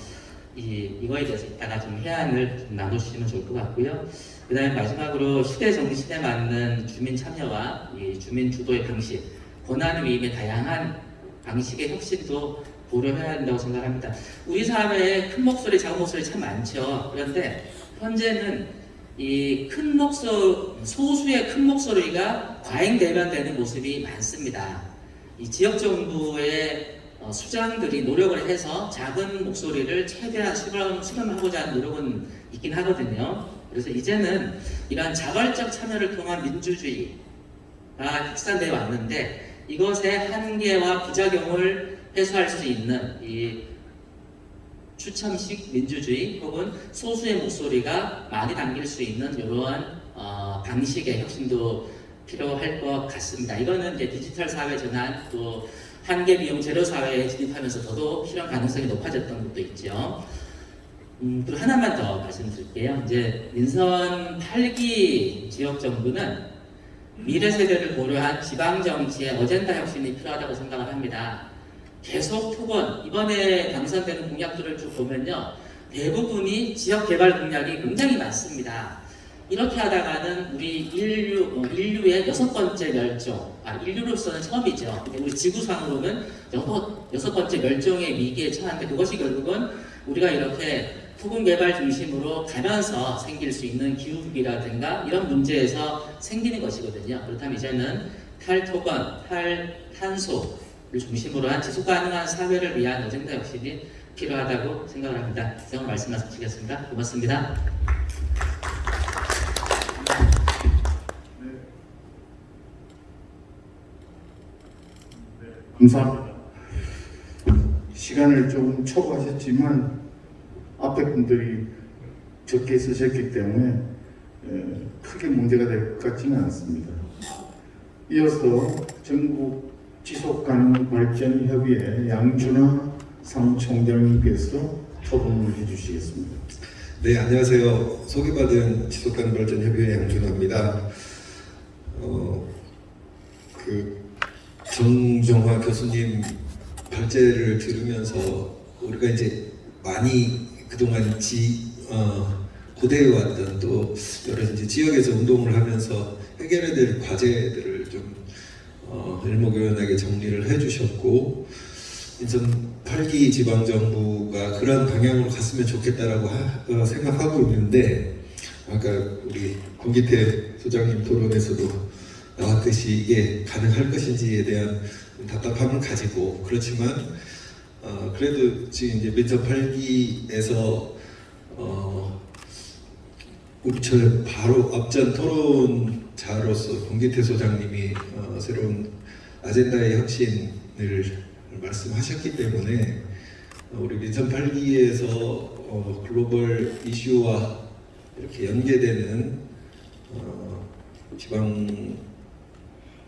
이, 이거에 대해서 이따가 좀 해안을 좀 나눠주시면 좋을 것 같고요. 그 다음에 마지막으로 시대 정신에 맞는 주민 참여와 이 주민 주도의 방식, 권한 위임의 다양한 방식의 혁신도 고려해야 한다고 생각합니다. 우리 사회에 큰 목소리, 작은 목소리 참 많죠. 그런데 현재는 이 큰 목소 소수의 큰 목소리가 과잉 대변되는 모습이 많습니다. 이 지역 정부의 어, 수장들이 노력을 해서 작은 목소리를 최대한 수렴, 수렴하고자 하는 노력은 있긴 하거든요. 그래서 이제는 이러한 자발적 참여를 통한 민주주의가 확산되어 왔는데 이것의 한계와 부작용을 해소할 수 있는 이 추첨식 민주주의 혹은 소수의 목소리가 많이 담길 수 있는 이러한 어, 방식의 혁신도 필요할 것 같습니다. 이거는 이제 디지털 사회 전환 또 한계 비용 제로 사회에 진입하면서 더더욱 실현 가능성이 높아졌던 것도 있죠. 음, 또 하나만 더 말씀드릴게요. 이제 민선 8기 지역 정부는 미래 세대를 고려한 지방 정치의 어젠다 혁신이 필요하다고 생각을 합니다. 계속 토건 이번에 당선되는 공약들을 쭉 보면요 대부분이 지역 개발 공약이 굉장히 많습니다. 이렇게 하다가는 우리 인류 어, 인류의 여섯 번째 멸종 아 인류로서는 처음이죠. 우리 지구상으로는 여섯 여섯 번째 멸종의 위기에 처한데 그것이 결국은 우리가 이렇게 토군 개발 중심으로 가면서 생길 수 있는 기후 위기라든가 이런 문제에서 생기는 것이거든요. 그렇다면 이제는 탈토건, 탈탄소를 중심으로 한 지속 가능한 사회를 위한 어젠다 혁신이 필요하다고 생각을 합니다. 이상 말씀 마치겠습니다. 고맙습니다. 감사합니다. 시간을 조금 초과하셨지만 앞에 분들이 적게 쓰셨기 때문에 에, 크게 문제가 될 것 같지는 않습니다. 이어서 전국 지속 가능 발전 협의회 양준하 상총장님께서 토론을 해주시겠습니다. 네, 안녕하세요. 소개받은 지속 가능 발전 협의회 양준호입니다. 어, 그 정정화 교수님 발제를 들으면서 우리가 이제 많이 그동안 지 어, 고대해 왔던 또 여러 이제 지역에서 운동을 하면서 해결해야 될 과제들을 좀 어, 일목요연하게 정리를 해주셨고 인천 8기 지방정부가 그런 방향으로 갔으면 좋겠다라고 하- 어, 생각하고 있는데 아까 우리 권기태 소장님 토론에서도 나왔듯이 이게 가능할 것인지에 대한 답답함을 가지고 그렇지만 어, 그래도 지금 이제 민선 8기에서 어, 우리 저 바로 앞전 토론 자로서 권기태 소장님이 어, 새로운 아젠다의 혁신을 말씀하셨기 때문에 어, 우리 민선 8기에서 어, 글로벌 이슈와 이렇게 연계되는 어, 지방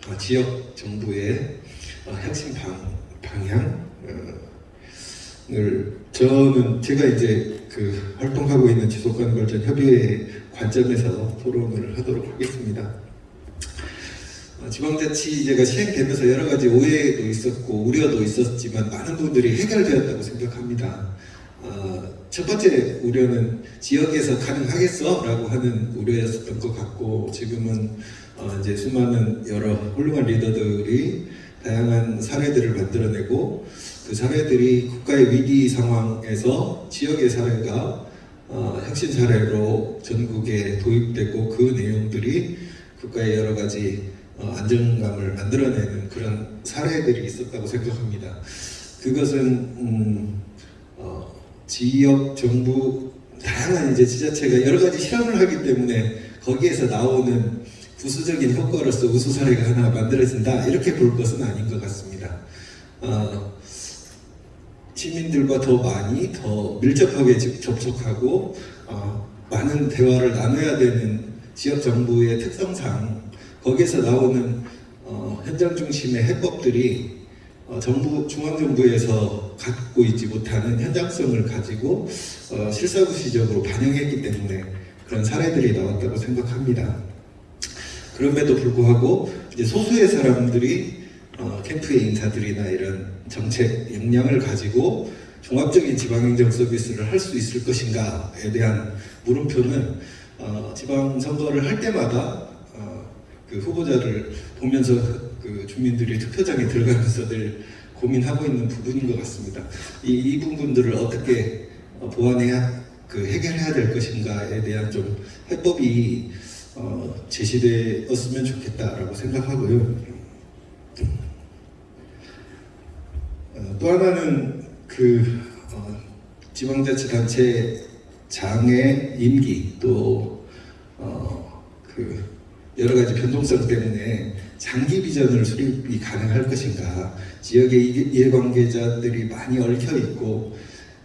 아, 지역 정부의 어, 혁신 방, 방향 을 저는 제가 이제 그 활동하고 있는 지속가능발전 협의회 관점에서 토론을 하도록 하겠습니다. 어, 지방자치제가 시행되면서 여러 가지 오해도 있었고 우려도 있었지만 많은 분들이 해결되었다고 생각합니다. 어, 첫 번째 우려는 지역에서 가능하겠어 라고 하는 우려였었던 것 같고 지금은 어, 이제 수많은 여러 훌륭한 리더들이 다양한 사례들을 만들어내고 그 사례들이 국가의 위기 상황에서 지역의 사례가 어, 혁신 사례로 전국에 도입되고 그 내용들이 국가의 여러 가지 어, 안정감을 만들어내는 그런 사례들이 있었다고 생각합니다. 그것은 음, 어, 지역 정부 다양한 이제 지자체가 여러 가지 실험을 하기 때문에 거기에서 나오는 부수적인 효과로서 우수 사례가 하나 만들어진다 이렇게 볼 것은 아닌 것 같습니다. 어, 시민들과 더 많이 더 밀접하게 집- 접촉하고 어, 많은 대화를 나눠야 되는 지역 정부의 특성상 거기에서 나오는 어, 현장 중심의 해법들이 어, 정부 중앙 정부에서 갖고 있지 못하는 현장성을 가지고 어, 실사구시적으로 반영했기 때문에 그런 사례들이 나왔다고 생각합니다. 그럼에도 불구하고 이제 소수의 사람들이 어, 캠프의 인사들이나 이런 정책 역량을 가지고 종합적인 지방행정 서비스를 할 수 있을 것인가에 대한 물음표는 어, 지방 선거를 할 때마다 어, 그 후보자를 보면서 그 주민들이 투표장에 들어가면서 늘 고민하고 있는 부분인 것 같습니다. 이, 이 부분들을 어떻게 어, 보완해야 그 해결해야 될 것인가에 대한 좀 해법이 어, 제시되었으면 좋겠다라고 생각하고요. 어, 또 하나는 그 어, 지방자치단체 장의 임기 또 어, 그 여러 가지 변동성 때문에 장기 비전을 수립이 가능할 것인가. 지역의 이해- 이해관계자들이 많이 얽혀 있고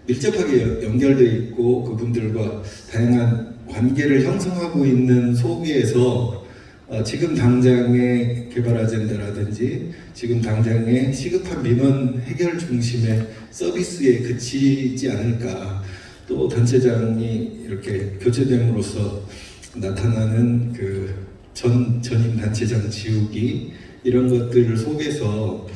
밀접하게 연- 연결되어 있고 그분들과 다양한 관계를 형성하고 있는 속에서 어, 지금 당장의 개발 아젠다라든지 지금 당장의 시급한 민원 해결 중심의 서비스에 그치지 않을까. 또 단체장이 이렇게 교체됨으로써 나타나는 그 전 전임 단체장 지우기 이런 것들을 속에서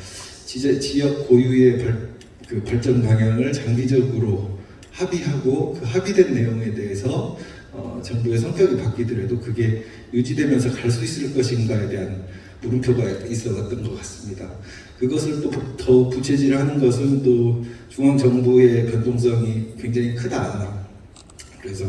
지역 고유의 발, 그 발전 방향을 장기적으로 합의하고 그 합의된 내용에 대해서 어, 정부의 성격이 바뀌더라도 그게 유지되면서 갈 수 있을 것인가에 대한 물음표가 있었던 것 같습니다. 그것을 또 더 부채질하는 것은 또 중앙 정부의 변동성이 굉장히 크다. 그래서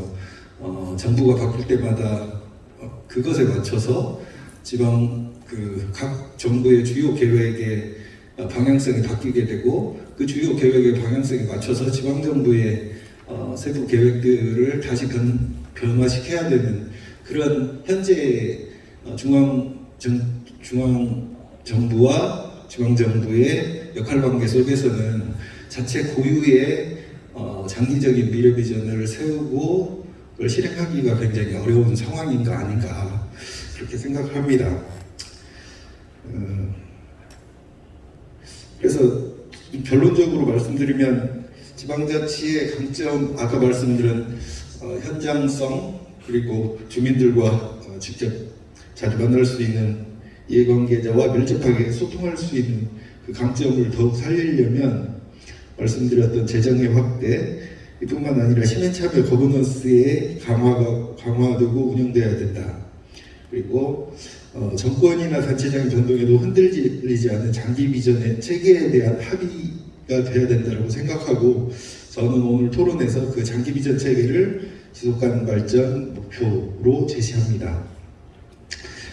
어, 정부가 바뀔 때마다 어, 그것에 맞춰서 지방 그 각 정부의 주요 계획의 어, 방향성이 바뀌게 되고 그 주요 계획의 방향성에 맞춰서 지방 정부의 어, 세부 계획들을 다시 변, 변화시켜야 되는 그런 현재 어, 중앙 정, 중앙 정부와 지방 정부의 역할 관계 속에서는 자체 고유의 어, 장기적인 미래 비전을 세우고 그걸 실행하기가 굉장히 어려운 상황인가 아닌가 그렇게 생각합니다. 어, 그래서 결론적으로 말씀드리면 지방자치의 강점 아까 말씀드린 어, 현장성 그리고 주민들과 어, 직접 자주 만날 수 있는 이해관계자와 밀접하게 소통할 수 있는 그 강점을 더욱 살리려면 말씀드렸던 재정의 확대 이뿐만 아니라 시민참여 거버넌스의 강화가 강화되고 운영돼야 된다. 그리고 어, 정권이나 단체장의 변동에도 흔들리지 않는 장기 비전의 체계에 대한 합의가 돼야 된다고 생각하고 저는 오늘 토론에서 그 장기 비전 체계를 지속 가능 발전 목표로 제시합니다.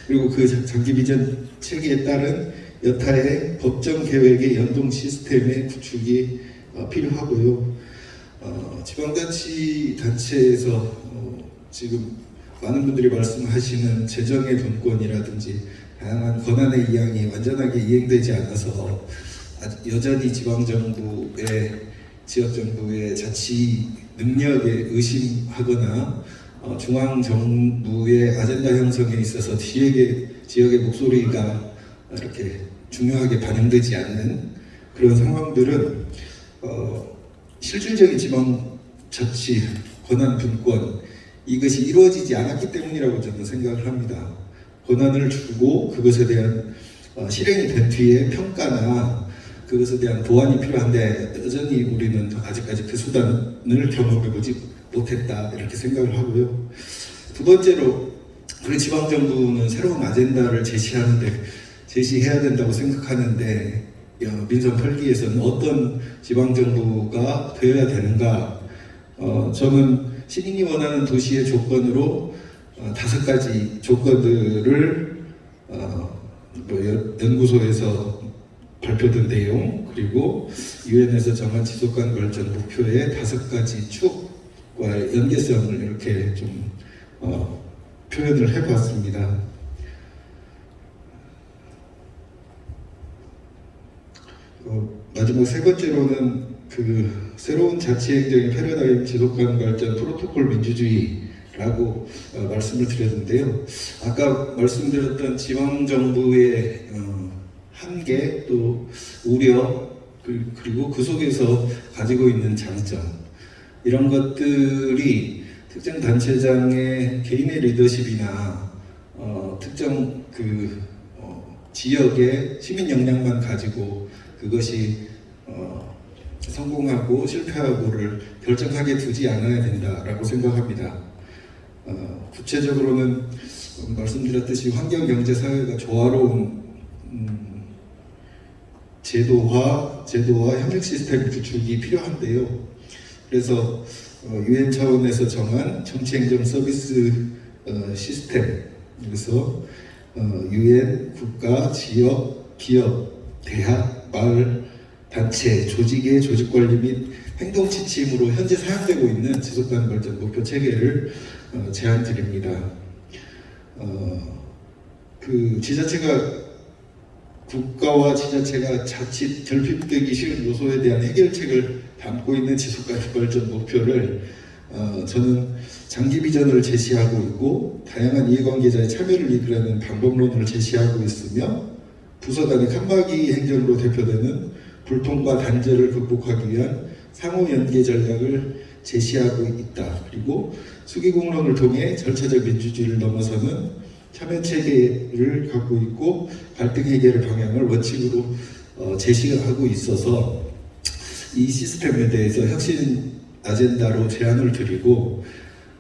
그리고 그 장- 장기 비전 체계에 따른 여타의 법정 계획의 연동 시스템의 구축이 어, 필요하고요. 어, 지방자치 단체에서 어, 지금 많은 분들이 말씀하시는 재정의 분권이라든지 다양한 권한의 이양이 완전하게 이행되지 않아서 여전히 지방정부의 지역정부의 자치 능력에 의심하거나 어, 중앙 정부의 아젠다 형성에 있어서 지역의, 지역의 목소리가 이렇게 중요하게 반영되지 않는 그런 상황들은 어, 실질적인 지방 자치 권한 분권 이것이 이루어지지 않았기 때문이라고 저는 생각을 합니다. 권한을 주고 그것에 대한 어, 실행이 된 뒤에 평가나 그것에 대한 보완이 필요한데 여전히 우리는 아직까지 그 수단을 경험해보지 못했다 이렇게 생각을 하고요. 두 번째로 우리 지방정부는 새로운 아젠다를 제시하는데 제시해야 된다고 생각하는데 어, 민선 8기에서는 어떤 지방정부가 되어야 되는가 어, 저는 시민이 원하는 도시의 조건으로 어, 다섯 가지 조건들을 어, 뭐 연- 연구소에서 발표된 내용 그리고 유엔에서 정한 지속가능 발전 목표의 다섯 가지 축과 연계성을 이렇게 좀 어, 표현을 해봤습니다. 어, 마지막 세 번째로는 그 새로운 자치행정의 패러다임 지속가능 발전 프로토콜 민주주의라고 어, 말씀을 드렸는데요. 아까 말씀드렸던 지방 정부의 어, 한계 또 우려 그- 그리고 그 속에서 가지고 있는 장점 이런 것들이 특정 단체장의 개인의 리더십이나 어, 특정 그 어, 지역의 시민 역량만 가지고 그것이 어, 성공하고 실패하고를 결정하게 두지 않아야 된다라고 생각합니다. 어, 구체적으로는 어, 말씀드렸듯이 환경 경제 사회가 조화로운 음, 제도화 제도와 협력 시스템 구축이 필요한데요. 그래서 어, 유엔 차원에서 정한 정치 행정 서비스 어, 시스템 그래서 어, 유엔 국가 지역 기업 대학 마을 단체 조직의 조직 관리 및 행동 지침으로 현재 사용되고 있는 지속가능 발전 목표 체계를 어, 제안 드립니다. 어, 그 지자체가 국가와 지자체가 자칫 결핍되기 쉬운 요소에 대한 해결책을 담고 있는 지속가능 발전 목표를 어, 저는 장기 비전을 제시하고 있고 다양한 이해관계자의 참여를 이끌어내는 방법론을 제시하고 있으며 부서 간의 칸막이 행정으로 대표되는 불통과 단절을 극복하기 위한 상호 연계 전략을 제시하고 있다. 그리고 수기공론을 통해 절차적 민주주의를 넘어서는 참여 체계를 갖고 있고 갈등 해결의 방향을 원칙으로 어, 제시하고 있어서 이 시스템에 대해서 혁신 아젠다로 제안을 드리고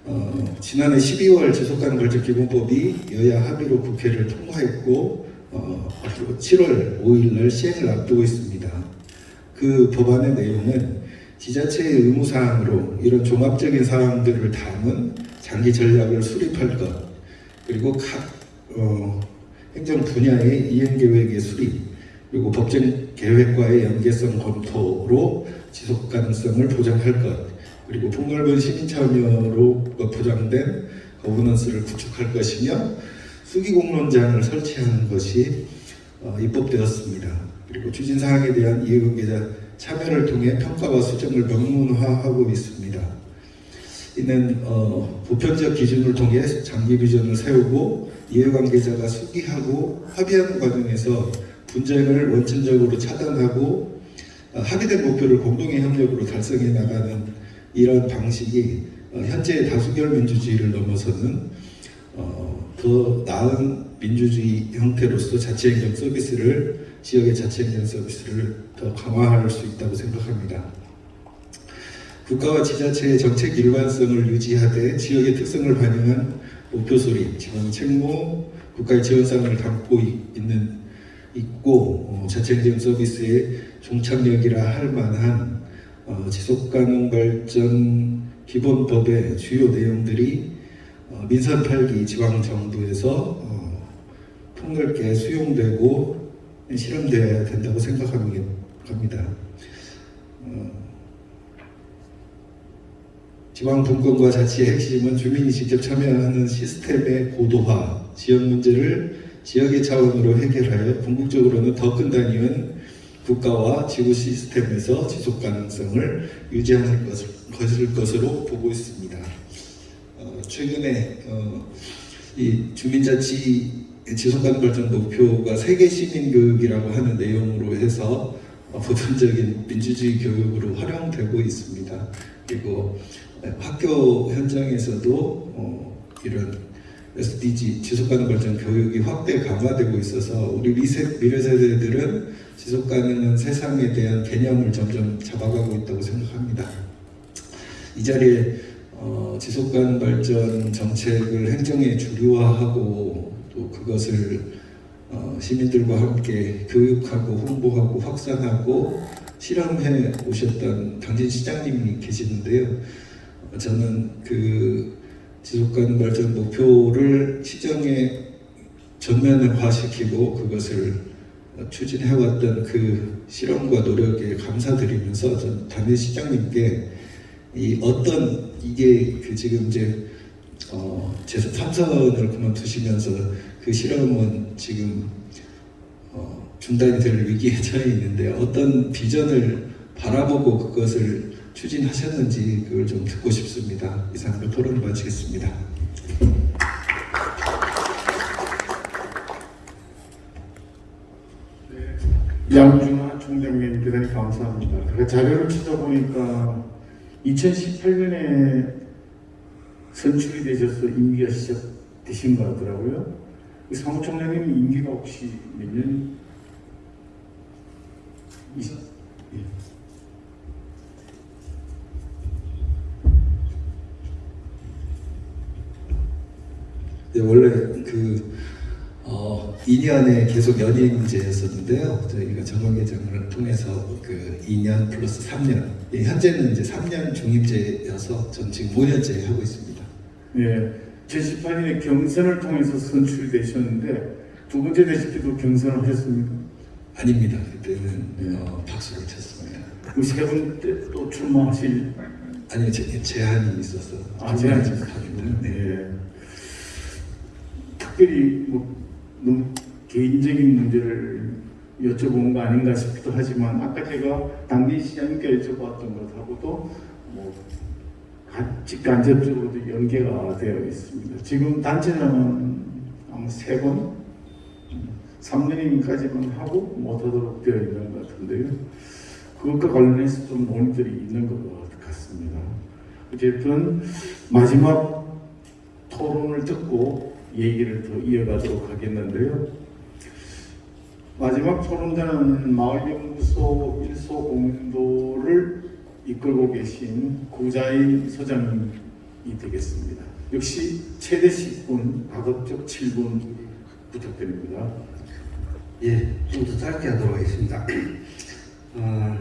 어, 지난해 12월 지속가능 발전 기본법이 여야 합의로 국회를 통과했고 어, 그리고 7월 5일 날 시행을 앞두고 있습니다. 그 법안의 내용은 지자체의 의무 사항으로 이런 종합적인 사항들을 담은 장기 전략을 수립할 것 그리고 각 어, 행정 분야의 이행 계획의 수립 그리고 법정 계획과의 연계성 검토로 지속 가능성을 보장할 것 그리고 폭넓은 시민 참여로 보장된 거버넌스를 구축할 것이며 수기 공론장을 설치하는 것이 어, 입법되었습니다. 그리고 추진 사항에 대한 이해관계자 참여를 통해 평가와 수정을 명문화하고 있습니다. 이는 어, 보편적 기준을 통해 장기 비전을 세우고 이해관계자가 수기하고 합의하는 과정에서 분쟁을 원천적으로 차단하고 어, 합의된 목표를 공동의 협력으로 달성해 나가는 이런 방식이 어, 현재의 다수결 민주주의를 넘어서는 어, 더 나은 민주주의 형태로서 자치행정 서비스를 지역의 자치행정 서비스를 더 강화할 수 있다고 생각합니다. 국가와 지자체의 정책 일관성을 유지하되 지역의 특성을 반영한 목표 소리, 지방 책무, 국가의 지원 사항을 담고 있- 있는 있고 어, 자치행정 서비스의 종착역이라 할 만한 어, 지속가능 발전 기본법의 주요 내용들이 어, 민선 8기 지방 정부에서 어, 폭넓게 수용되고 실현되어야 된다고 생각합니다. 어, 지방 분권과 자치의 핵심은 주민이 직접 참여하는 시스템의 고도화, 지역 문제를 지역의 차원으로 해결하여 궁극적으로는 더 큰 단위인 국가와 지구 시스템에서 지속 가능성을 유지하는 것을, 것으로 보고 있습니다. 어, 최근에 어, 이 주민자치 지속가능 발전 목표가 세계 시민 교육이라고 하는 내용으로 해서 어, 보편적인 민주주의 교육으로 활용되고 있습니다. 그리고 학교 현장에서도 어, 이런 SDG 지속가능 발전 교육이 확대 강화되고 있어서 우리 미세, 미래 세대들은 지속가능한 세상에 대한 개념을 점점 잡아가고 있다고 생각합니다. 이 자리에 어, 지속가능 발전 정책을 행정에 주류화하고 또 그것을 어, 시민들과 함께 교육하고 홍보하고 확산하고 실험해 오셨던 당진 시장님이 계시는데요. 어, 저는 그 지속가능 발전 목표를 시정에 전면화시키고 그것을 추진해왔던 그 실험과 노력에 감사드리면서 전 담임 시장님께 이 어떤 이게 그 지금 이제 어, 제 삼선을 그만두시면서 그 실험은 지금 어, 중단이 될 위기에 처해 있는데 어떤 비전을 바라보고 그것을 추진하셨는지 그걸 좀 듣고 싶습니다. 이상으로 토론을 마치겠습니다. 양준하 총장님 대단히 감사합니다. 그 자료를 찾아보니까 2018년에 선출이 되셔서 임기가 시작되신 것 같더라고요. 이 사무총장님 임기가 혹시 몇 년? 이십? 예. 원래 그 어, 2년에 계속 연임제였었는데요. 저희가 정관개정을 통해서 그 2년 플러스 3년. 예, 현재는 이제 3년 중임제여서 전 지금 5년째 하고 있습니다. 예, 2018년에 경선을 통해서 선출되셨는데 두 번째 되실 때도 경선을 하셨습니까? 아닙니다. 그때는 어, 박수를 쳤습니다. 그세번때또 출마하실 아니요, 제, 제한이 있어서. 아, 제한이. 있었군요. 네. 네. 특별히 뭐 너무 개인적인 문제를 여쭤본 거 아닌가 싶기도 하지만 아까 제가 당기 시장님께 여쭤봤던 것하고도 뭐 간- 직간접적으로도 연계가 되어 있습니다. 지금 단체장은 아마 세 번, 3년인까지만 하고 못하도록 되어 있는 것 같은데요. 그것과 관련해서 좀 논의들이 있는 것 같습니다. 어쨌든 마지막 토론을 듣고 얘기를 더 이어가도록 하겠는데요. 마지막 토론자는 마을연구소 일소 공도를 이끌고 계신 구자인 소장님이 되겠습니다. 역시 최대 10분, 가급적 7분 부탁드립니다. 예, 좀 더 짧게 하도록 하겠습니다. 어,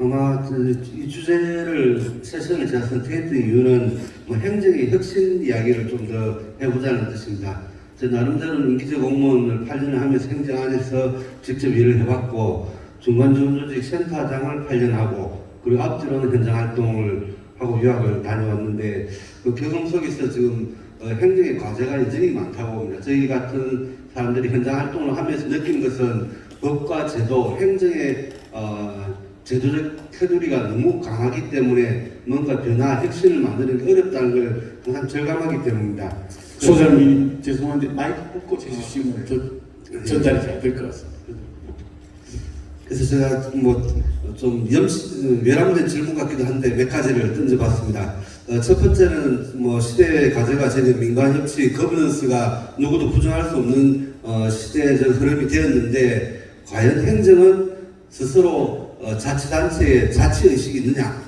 아마 그, 이 주제를 세션을 제가 선택했던 이유는 뭐 행정의 혁신 이야기를 좀 더 해보자는 뜻입니다. 제 나름대로 임기제 공무원을 8년을 하면서 행정 안에서 직접 일을 해봤고 중간지원조직 센터장을 8년 하고 그리고 앞뒤로는 현장 활동을 하고 유학을 다녀왔는데 그 경험 속에서 지금 어, 행정의 과제가 여전히 많다고 봅니다. 저희 같은 사람들이 현장 활동을 하면서 느끼는 것은 법과 제도, 행정의 어, 제도적 테두리가 너무 강하기 때문에 뭔가 변화, 혁신을 만드는 게 어렵다는 걸 항상 절감하기 때문입니다. 소장님 죄송한데 마이크 꽂고 해주시면 더 전달이 잘 될 것 같습니다. 그래서 제가 뭐 좀 외람된 질문 같기도 한데 몇 가지를 던져봤습니다. 어, 첫 번째는 뭐 시대의 과제가 되는 민간 협치 거버넌스가 누구도 부정할 수 없는 어, 시대적 흐름이 되었는데 과연 행정은 스스로 어, 자치단체의 자치의식이 있느냐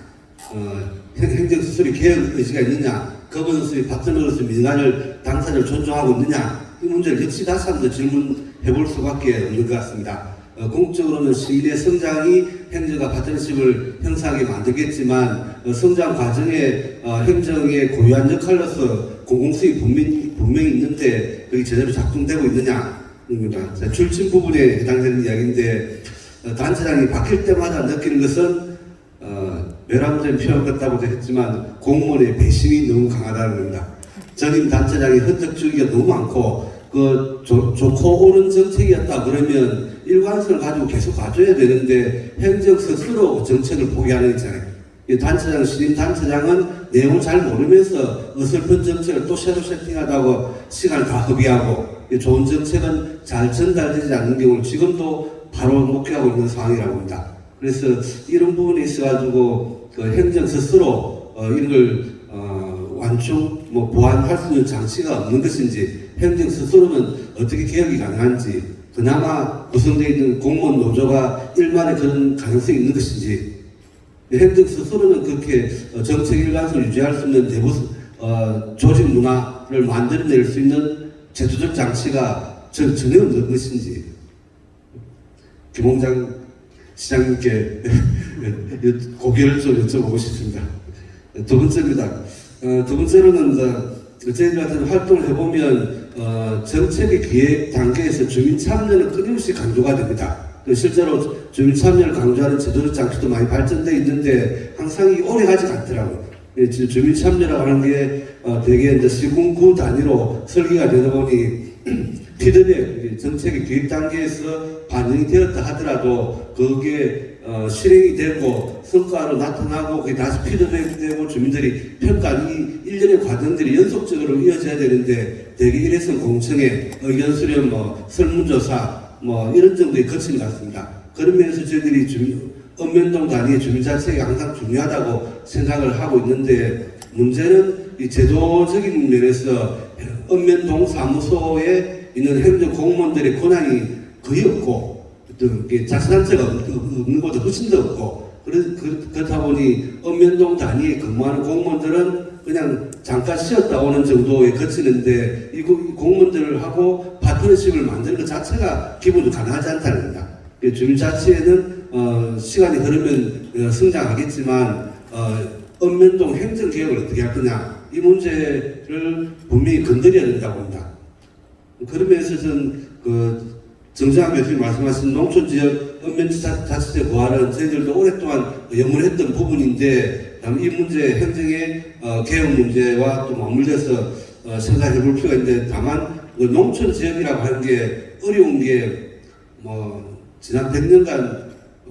어, 행- 행정 스스로 개혁 의지가 있느냐 거버넌스의 파트너로서 민간을 당사자를 존중하고 있느냐 이 문제를 역시 다시 한번 질문해 볼 수밖에 없는 것 같습니다. 어, 공적으로는 시민의 성장이 행정과 파트너십을 형성하게 만들겠지만 어, 성장 과정에 어, 행정의 고유한 역할로서 공공수익 분명히, 분명히 있는데 그게 제대로 작동되고 있느냐 입니다. 자, 출신 부분에 해당되는 이야기인데 어, 단체장이 바뀔 때마다 느끼는 것은 어, 외람된 표현 같다고도 했지만 공무원의 배심이 너무 강하다는 겁니다. 전임 단체장이 헌정주의가 너무 많고 그 좋, 좋고 옳은 정책이었다 그러면 일관성을 가지고 계속 가져야 되는데 행정 스스로 정책을 포기하는 있잖아요. 이 단체장, 신임 단체장은 내용을 잘 모르면서 어설픈 정책을 또 새로 세팅하다고 시간을 다 허비하고 이 좋은 정책은 잘 전달되지 않는 경우를 지금도 바로 목격하고 있는 상황이라고 합니다. 그래서 이런 부분에 있어가지고 그 행정 스스로 어, 이런 걸 어, 완충, 뭐 보완할 수 있는 장치가 없는 것인지 행정 스스로는 어떻게 개혁이 가능한지 그나마 구성되어 있는 공무원 노조가 일만의 그런 가능성이 있는 것인지 행정 스스로는 그렇게 어, 정책 일관성을 유지할 수 있는 내부 어, 조직 문화를 만들어낼 수 있는 제도적 장치가 전, 전혀 없는 것인지 김홍장 시장님께 고개를 좀 여쭤보고 싶습니다. 두 번째입니다. 어, 두 번째로는 저희들 같은 활동을 해보면 어, 정책의 기획 단계에서 주민 참여는 끊임없이 강조가 됩니다. 그 실제로 주민 참여를 강조하는 제도적 장치도 많이 발전되어 있는데 항상 이 오래 가지 않더라고요. 예, 주- 주민 참여라고 하는 게 어, 대개 이제 시군구 단위로 설계가 되다 보니 피드백 정책의 기획 단계에서 반영이 되었다 하더라도 그게 어, 실행이 되고 성과로 나타나고 그게 다시 피드백이 되고 주민들이 평가하는 이 일련의 과정들이 연속적으로 이어져야 되는데 대개 일회성 공청회, 의견 수렴, 뭐 설문조사 뭐 이런 정도에 거친 것 같습니다. 그런 면에서 저희들이 주민, 읍면동 단위의 주민자치가 항상 중요하다고 생각을 하고 있는데 문제는 이 제도적인 면에서 읍면동 사무소에 있는 행정 공무원들의 권한이 거의 없고 어떤 없- 없는 것도 훨씬 더 없고 그, 그렇다 보니 읍면동 단위에 근무하는 공무원들은 그냥 잠깐 쉬었다 오는 정도에 그치는데 이 공무원들하고 파트너십을 만드는 것 자체가 기본적으로 가능하지 않다는 겁니다. 그 주민자치에는 어, 시간이 흐르면 어, 성장하겠지만 어, 읍면동 행정개혁을 어떻게 할 거냐 이 문제를 분명히 건드려야 된다고 봅니다. 그런 면에서 저는 그 정재환 교수님 말씀하신 농촌지역 읍면자치제 보완은 저희들도 오랫동안 염원했던 부분인데 다음 이 문제 행정의 어, 개혁 문제와 또 맞물려서 어, 생각해 볼 필요가 있는데 다만 그 농촌 지역이라고 하는 게 어려운 게 뭐 지난 100년간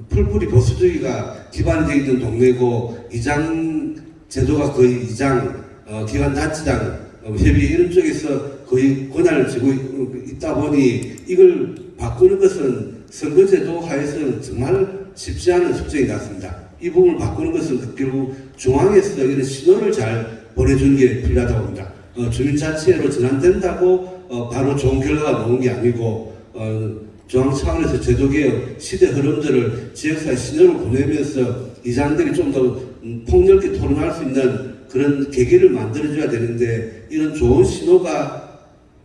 풀뿌리 보수주의가 기반이 되어 있던 동네고 이장 제도가 거의 이장, 어, 기관단체장, 어, 협의 이런 쪽에서 거의 권한을 있- 있다 보니 이걸 바꾸는 것은 선거제도 하에서는 정말 쉽지 않은 숙제인 것 같습니다. 이 부분을 바꾸는 것은 결국 중앙에서 이런 신호를 잘 보내주는 게 필요하다고 봅니다. 어, 주민자치회로 전환된다고 어, 바로 좋은 결과가 나온 게 아니고 어, 중앙 차원에서 제도개혁 시대 흐름들을 지역사회 신호를 보내면서 이장들이 좀더 음, 폭넓게 토론할 수 있는 그런 계기를 만들어줘야 되는데 이런 좋은 신호가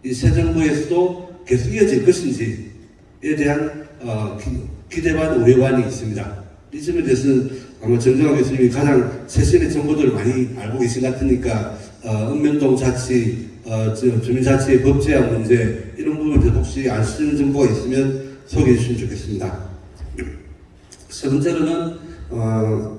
이 새 정부에서도 계속 이어질 것인지에 대한 어, 기, 대반 우려반이 있습니다. 이 점에 대해서는 아마 정정학 교수님이 가장 최신의 정보들을 많이 알고 계신 것 같으니까 어, 읍면동 자치, 어, 저, 주민자치의 법제화 문제 이런 부분에 혹시 아시는 정보가 있으면 소개해 주시면 좋겠습니다. 세 번째로는 어,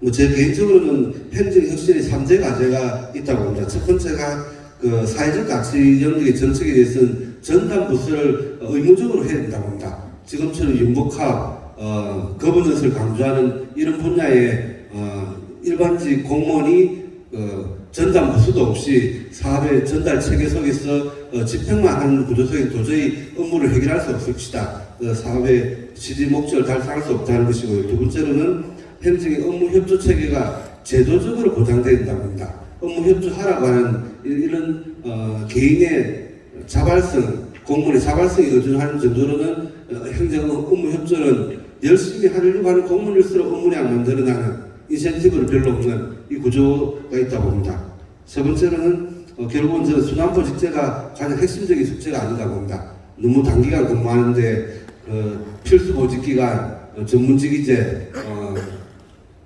뭐 제 개인적으로는 행정 혁신의 3대 과제가 있다고 봅니다. 첫 번째가 그 사회적 가치 영역의 정책에 대해서는 전담 부서를 의무적으로 해야 된다고 봅니다. 지금처럼 융복합, 어, 거버넌스를 강조하는 이런 분야의 어, 일반직 공무원이 어, 전담 부서도 없이 사업의 전달 체계 속에서 어, 집행만 하는 구조 속에 도저히 업무를 해결할 수 없을 것이다. 어, 사업의 지지 목적을 달성할 수 없다는 것이고요. 두 번째로는 행정의 업무 협조 체계가 제도적으로 보장돼야 된다고 합니다. 업무 협조하라고 하는 이- 이런 어, 개인의 자발성, 공무원의 자발성이 의존하는 정도로는 어, 행정 업무 협조는 열심히 하려고 하는 공무원일수록 업무량 만들어나는 인센티브를 별로 없는 이 구조가 있다고 봅니다. 세 번째로는 어, 결국은 저 순환보 직제가 가장 핵심적인 숙제가 아닌가 봅니다. 너무 단기간 근무하는데 어, 필수 보직기간, 어, 전문직위제, 어,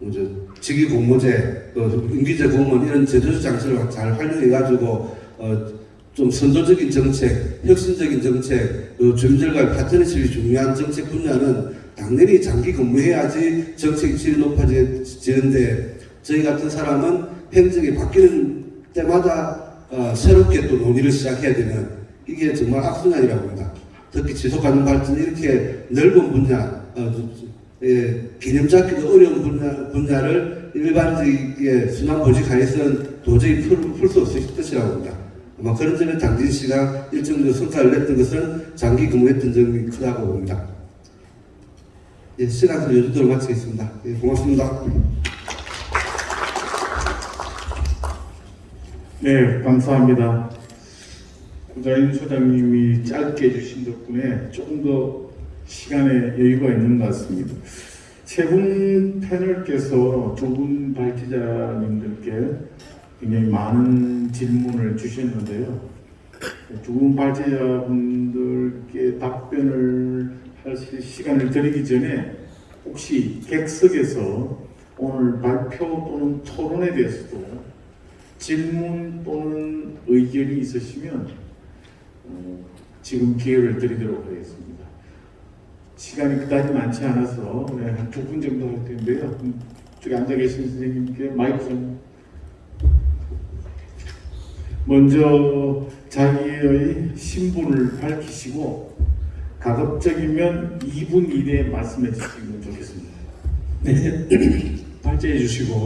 뭐죠 직위 공모제, 또 임기제 공무원 이런 제도적 장치를 잘 활용해가지고 어, 좀 선도적인 정책, 혁신적인 정책, 또 주민들과의 파트너십이 중요한 정책 분야는 당연히 장기 근무해야지 정책 질이 높아지는데 저희 같은 사람은 행정이 바뀌는 때마다 어, 새롭게 또 논의를 시작해야 되는 이게 정말 악순환이라고 합니다. 특히 지속가능 발전 이렇게 넓은 분야, 어, 예, 개념 잡기도 어려운 분야, 분야를 일반적인 순환 보직 하에서는 도저히 풀 수 없을 것이라고 봅니다. 아마 그런 점에 당진 씨가 일정 정도 성과를 냈던 것은 장기 근무했던 점이 크다고 봅니다. 예, 시간을 요주도록 마치겠습니다. 예, 고맙습니다. 네, 감사합니다. 구자인 소장님이 짧게 해주신 덕분에 조금 더 시간에 여유가 있는 것 같습니다. 세분 패널께서 두 분 발제자님들께 굉장히 많은 질문을 주셨는데요. 두 분 발제자분들께 답변을 하실 시간을 드리기 전에 혹시 객석에서 오늘 발표 또는 토론에 대해서도 질문 또는 의견이 있으시면 어, 지금 기회를 드리도록 하겠습니다. 시간이 그다지 많지 않아서 네, 한두 분 정도 할 텐데요. 음, 저기 앉아 계신 선생님께 마이크 좀 먼저 자기의 신분을 밝히시고 가급적이면 2분 이내에 말씀해 주시면 좋겠습니다. 네, 발제해 주시고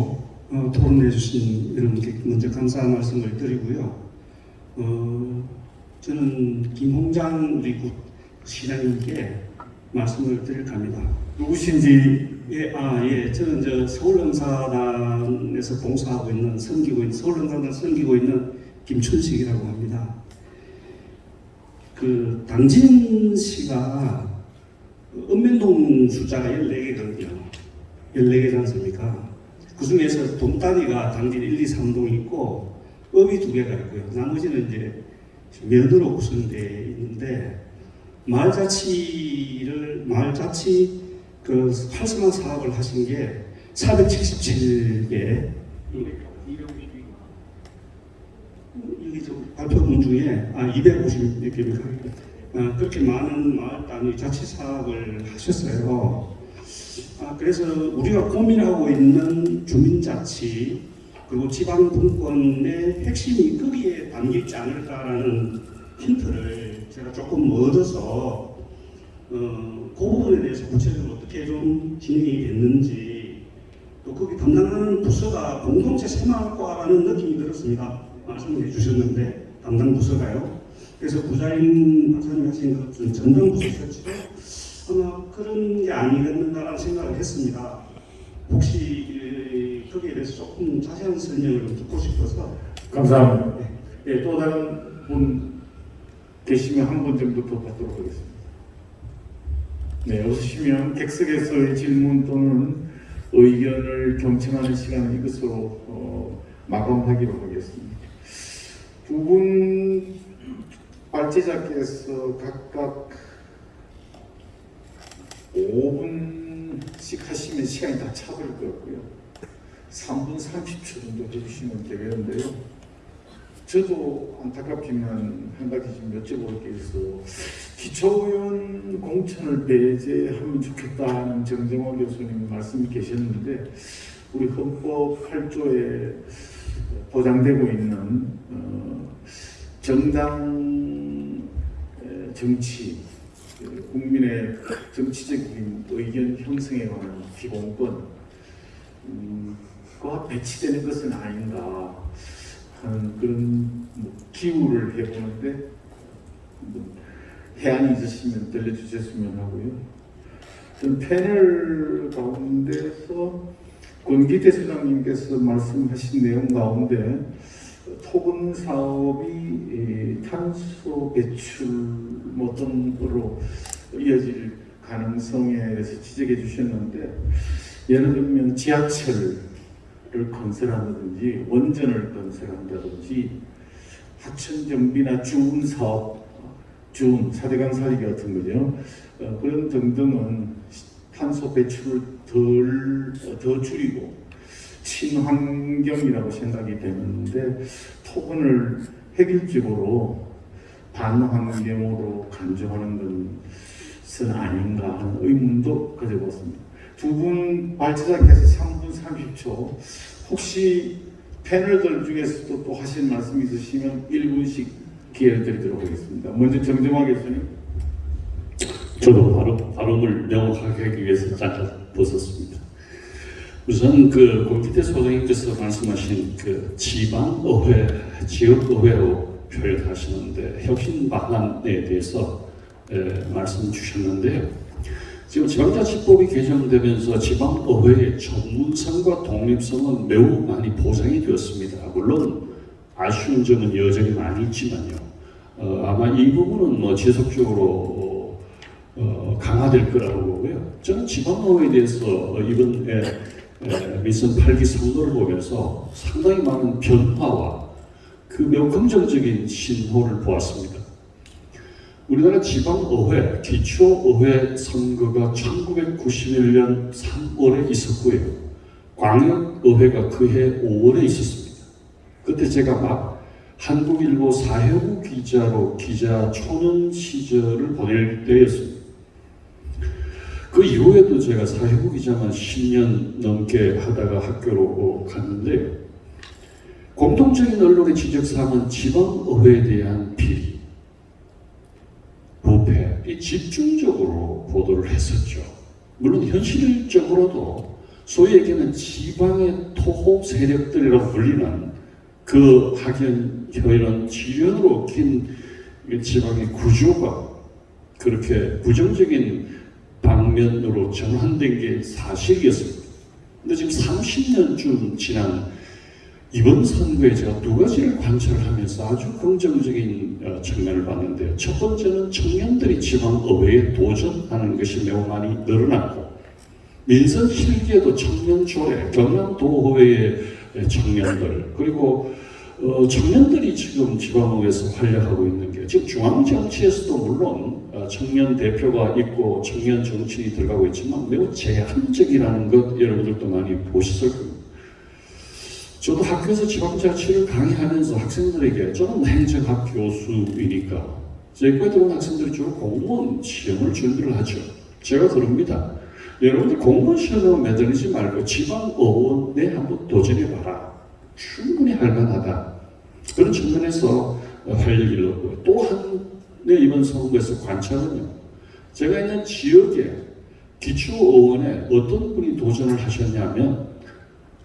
어, 토론해 주신 여러분께 먼저 감사한 말씀을 드리고요. 어, 저는 김홍장 우리 국 시장님께 말씀을 드릴까 합니다. 누구신지 예, 아, 예. 저는 저 서울영사단에서 봉사하고 있는, 섬기고 있는, 서울영사단 섬기고 있는 김춘식이라고 합니다. 그, 당진 씨가 읍면동 숫자가 14개거든요. 14개지 않습니까? 그 중에서 동단위가 당진 1, 2, 3동이 있고, 업이 두 개가 있고요. 나머지는 이제 면으로 구성되어 있는데, 마을 자치를, 마을 자치 그 활성화 사업을 하신 게 477개 여기 저 발표문 중에 아 256개입니다. 아, 그렇게 많은 마을 단위 자치 사업을 하셨어요. 아, 그래서 우리가 고민하고 있는 주민자치 그리고 지방 분권의 핵심이 거기에 담겨 있지 않을까라는 힌트를 제가 조금 얻어서 어, 그 부분에 대해서 구체적으로 어떻게 좀 진행이 됐는지 또 거기 담당하는 부서가 공동체 새마을과라는 느낌이 들었습니다. 말씀해 주셨는데 담당 부서가요. 그래서 부자인 박사님 하신 것 같은 전담 부서 설치도 아마 그런 게 아니겠는가라는 생각을 했습니다. 혹시 에, 거기에 대해서 조금 자세한 설명을 듣고 싶어서 감사합니다. 예, 또 다른 분 계시면 한 분 정도 더 받도록 하겠습니다. 네, 없으시면 객석에서의 질문 또는 의견을 경청하는 시간을 이것으로 어, 마감하기로 하겠습니다. 두 분 발제자께서 각각 5분씩 하시면 시간이 다 차버릴 것 같고요. 3분 30초 정도 해주시면 되겠는데요. 저도 안타깝지만 한 가지 좀 여쭤볼 게 있어. 기초의원 공천을 배제하면 좋겠다는 정정화 교수님 말씀이 계셨는데 우리 헌법 8조에 보장되고 있는 어, 정당 에, 정치 그 국민의 정치적인 의견 형성에 관한 기본권 음, 과 배치되는 것은 아닌가 하는 그런 뭐 기우를 해보는데 뭐 해안이 있으시면 들려주셨으면 하고요. 전 패널 가운데서 권기태 수장님께서 말씀하신 내용 가운데 토분 사업이 이 탄소 배출 뭐 어떤 거로 이어질 가능성에 대해서 지적해 주셨는데 예를 들면 지하철 을 건설한다든지 원전을 건설한다든지 하천 정비나 주운 사대강 살리기 같은 거죠. 어, 그런 등등은 탄소 배출을 덜, 어, 더 줄이고 친환경이라고 생각이 되는데 토건을 획일적으로 반환경으로 간주하는 것은 아닌가 하는 의문도 가져봤습니다. 두 분 발제자께서 3분 30초 혹시 패널들 중에서도 또 하실 말씀 있으시면 1분씩 기회를 드리도록 하겠습니다. 먼저 정정화 교수님. 저도 발음, 발음을 명확하게 하기 위해서 잠깐 벗었습니다. 우선 그 권기태 소장님께서 말씀하신 그 지방의회, 지역의회로 표현하시는데 혁신 방안에 대해서 에, 말씀 주셨는데요. 지금 지방자치법이 개정되면서 지방의회의 전문성과 독립성은 매우 많이 보장이 되었습니다. 물론 아쉬운 점은 여전히 많이 있지만요. 어, 아마 이 부분은 뭐 지속적으로 어, 강화될 거라고 보고요. 저는 지방의회에 대해서 이번 에 에, 미선 8기 선거를 보면서 상당히 많은 변화와 그 매우 긍정적인 신호를 보았습니다. 우리나라 지방의회, 기초의회 선거가 1991년 3월에 있었고요. 광역의회가 그해 5월에 있었습니다. 그때 제가 막 한국일보 사회부 기자로 기자 초년 시절을 보낼 때였습니다. 그 이후에도 제가 사회부 기자만 10년 넘게 하다가 학교로 갔는데 공통적인 언론의 지적사항은 지방의회에 대한 비리, 부패, 이 집중적으로 보도를 했었죠. 물론 현실적으로도 소위 얘기하는 지방의 토호 세력들이라고 불리는 그 학연, 혈연, 지연으로 긴 지방의 구조가 그렇게 부정적인 방면으로 전환된 게 사실이었습니다. 근데 지금 30년쯤 지난 이번 선거에 제가 두 가지를 관찰하면서 아주 긍정적인 어, 측면을 봤는데요. 첫 번째는 청년들이 지방의회에 도전하는 것이 매우 많이 늘어났고 민선 실기에도 청년조례, 경남도의회의 청년들 그리고 어, 청년들이 지금 지방의회에서 활약하고 있는 게 지금 중앙정치에서도 물론 어, 청년 대표가 있고 청년 정치인이 들어가고 있지만 매우 제한적이라는 것 여러분들도 많이 보셨을 겁니다. 저도 학교에서 지방자치를 강의하면서 학생들에게 저는 행정학 교수이니까 제 거에 들어온 학생들이 주로 공무원 시험을 준비를 하죠. 제가 그럽니다. 여러분들 공무원 시험을 매달리지 말고 지방의원에 한번 도전해봐라. 충분히 할만하다. 그런 측면에서 활력을 얻고요. 또한 이번 선거에서 관찰은요. 제가 있는 지역에 기초의원에 어떤 분이 도전을 하셨냐면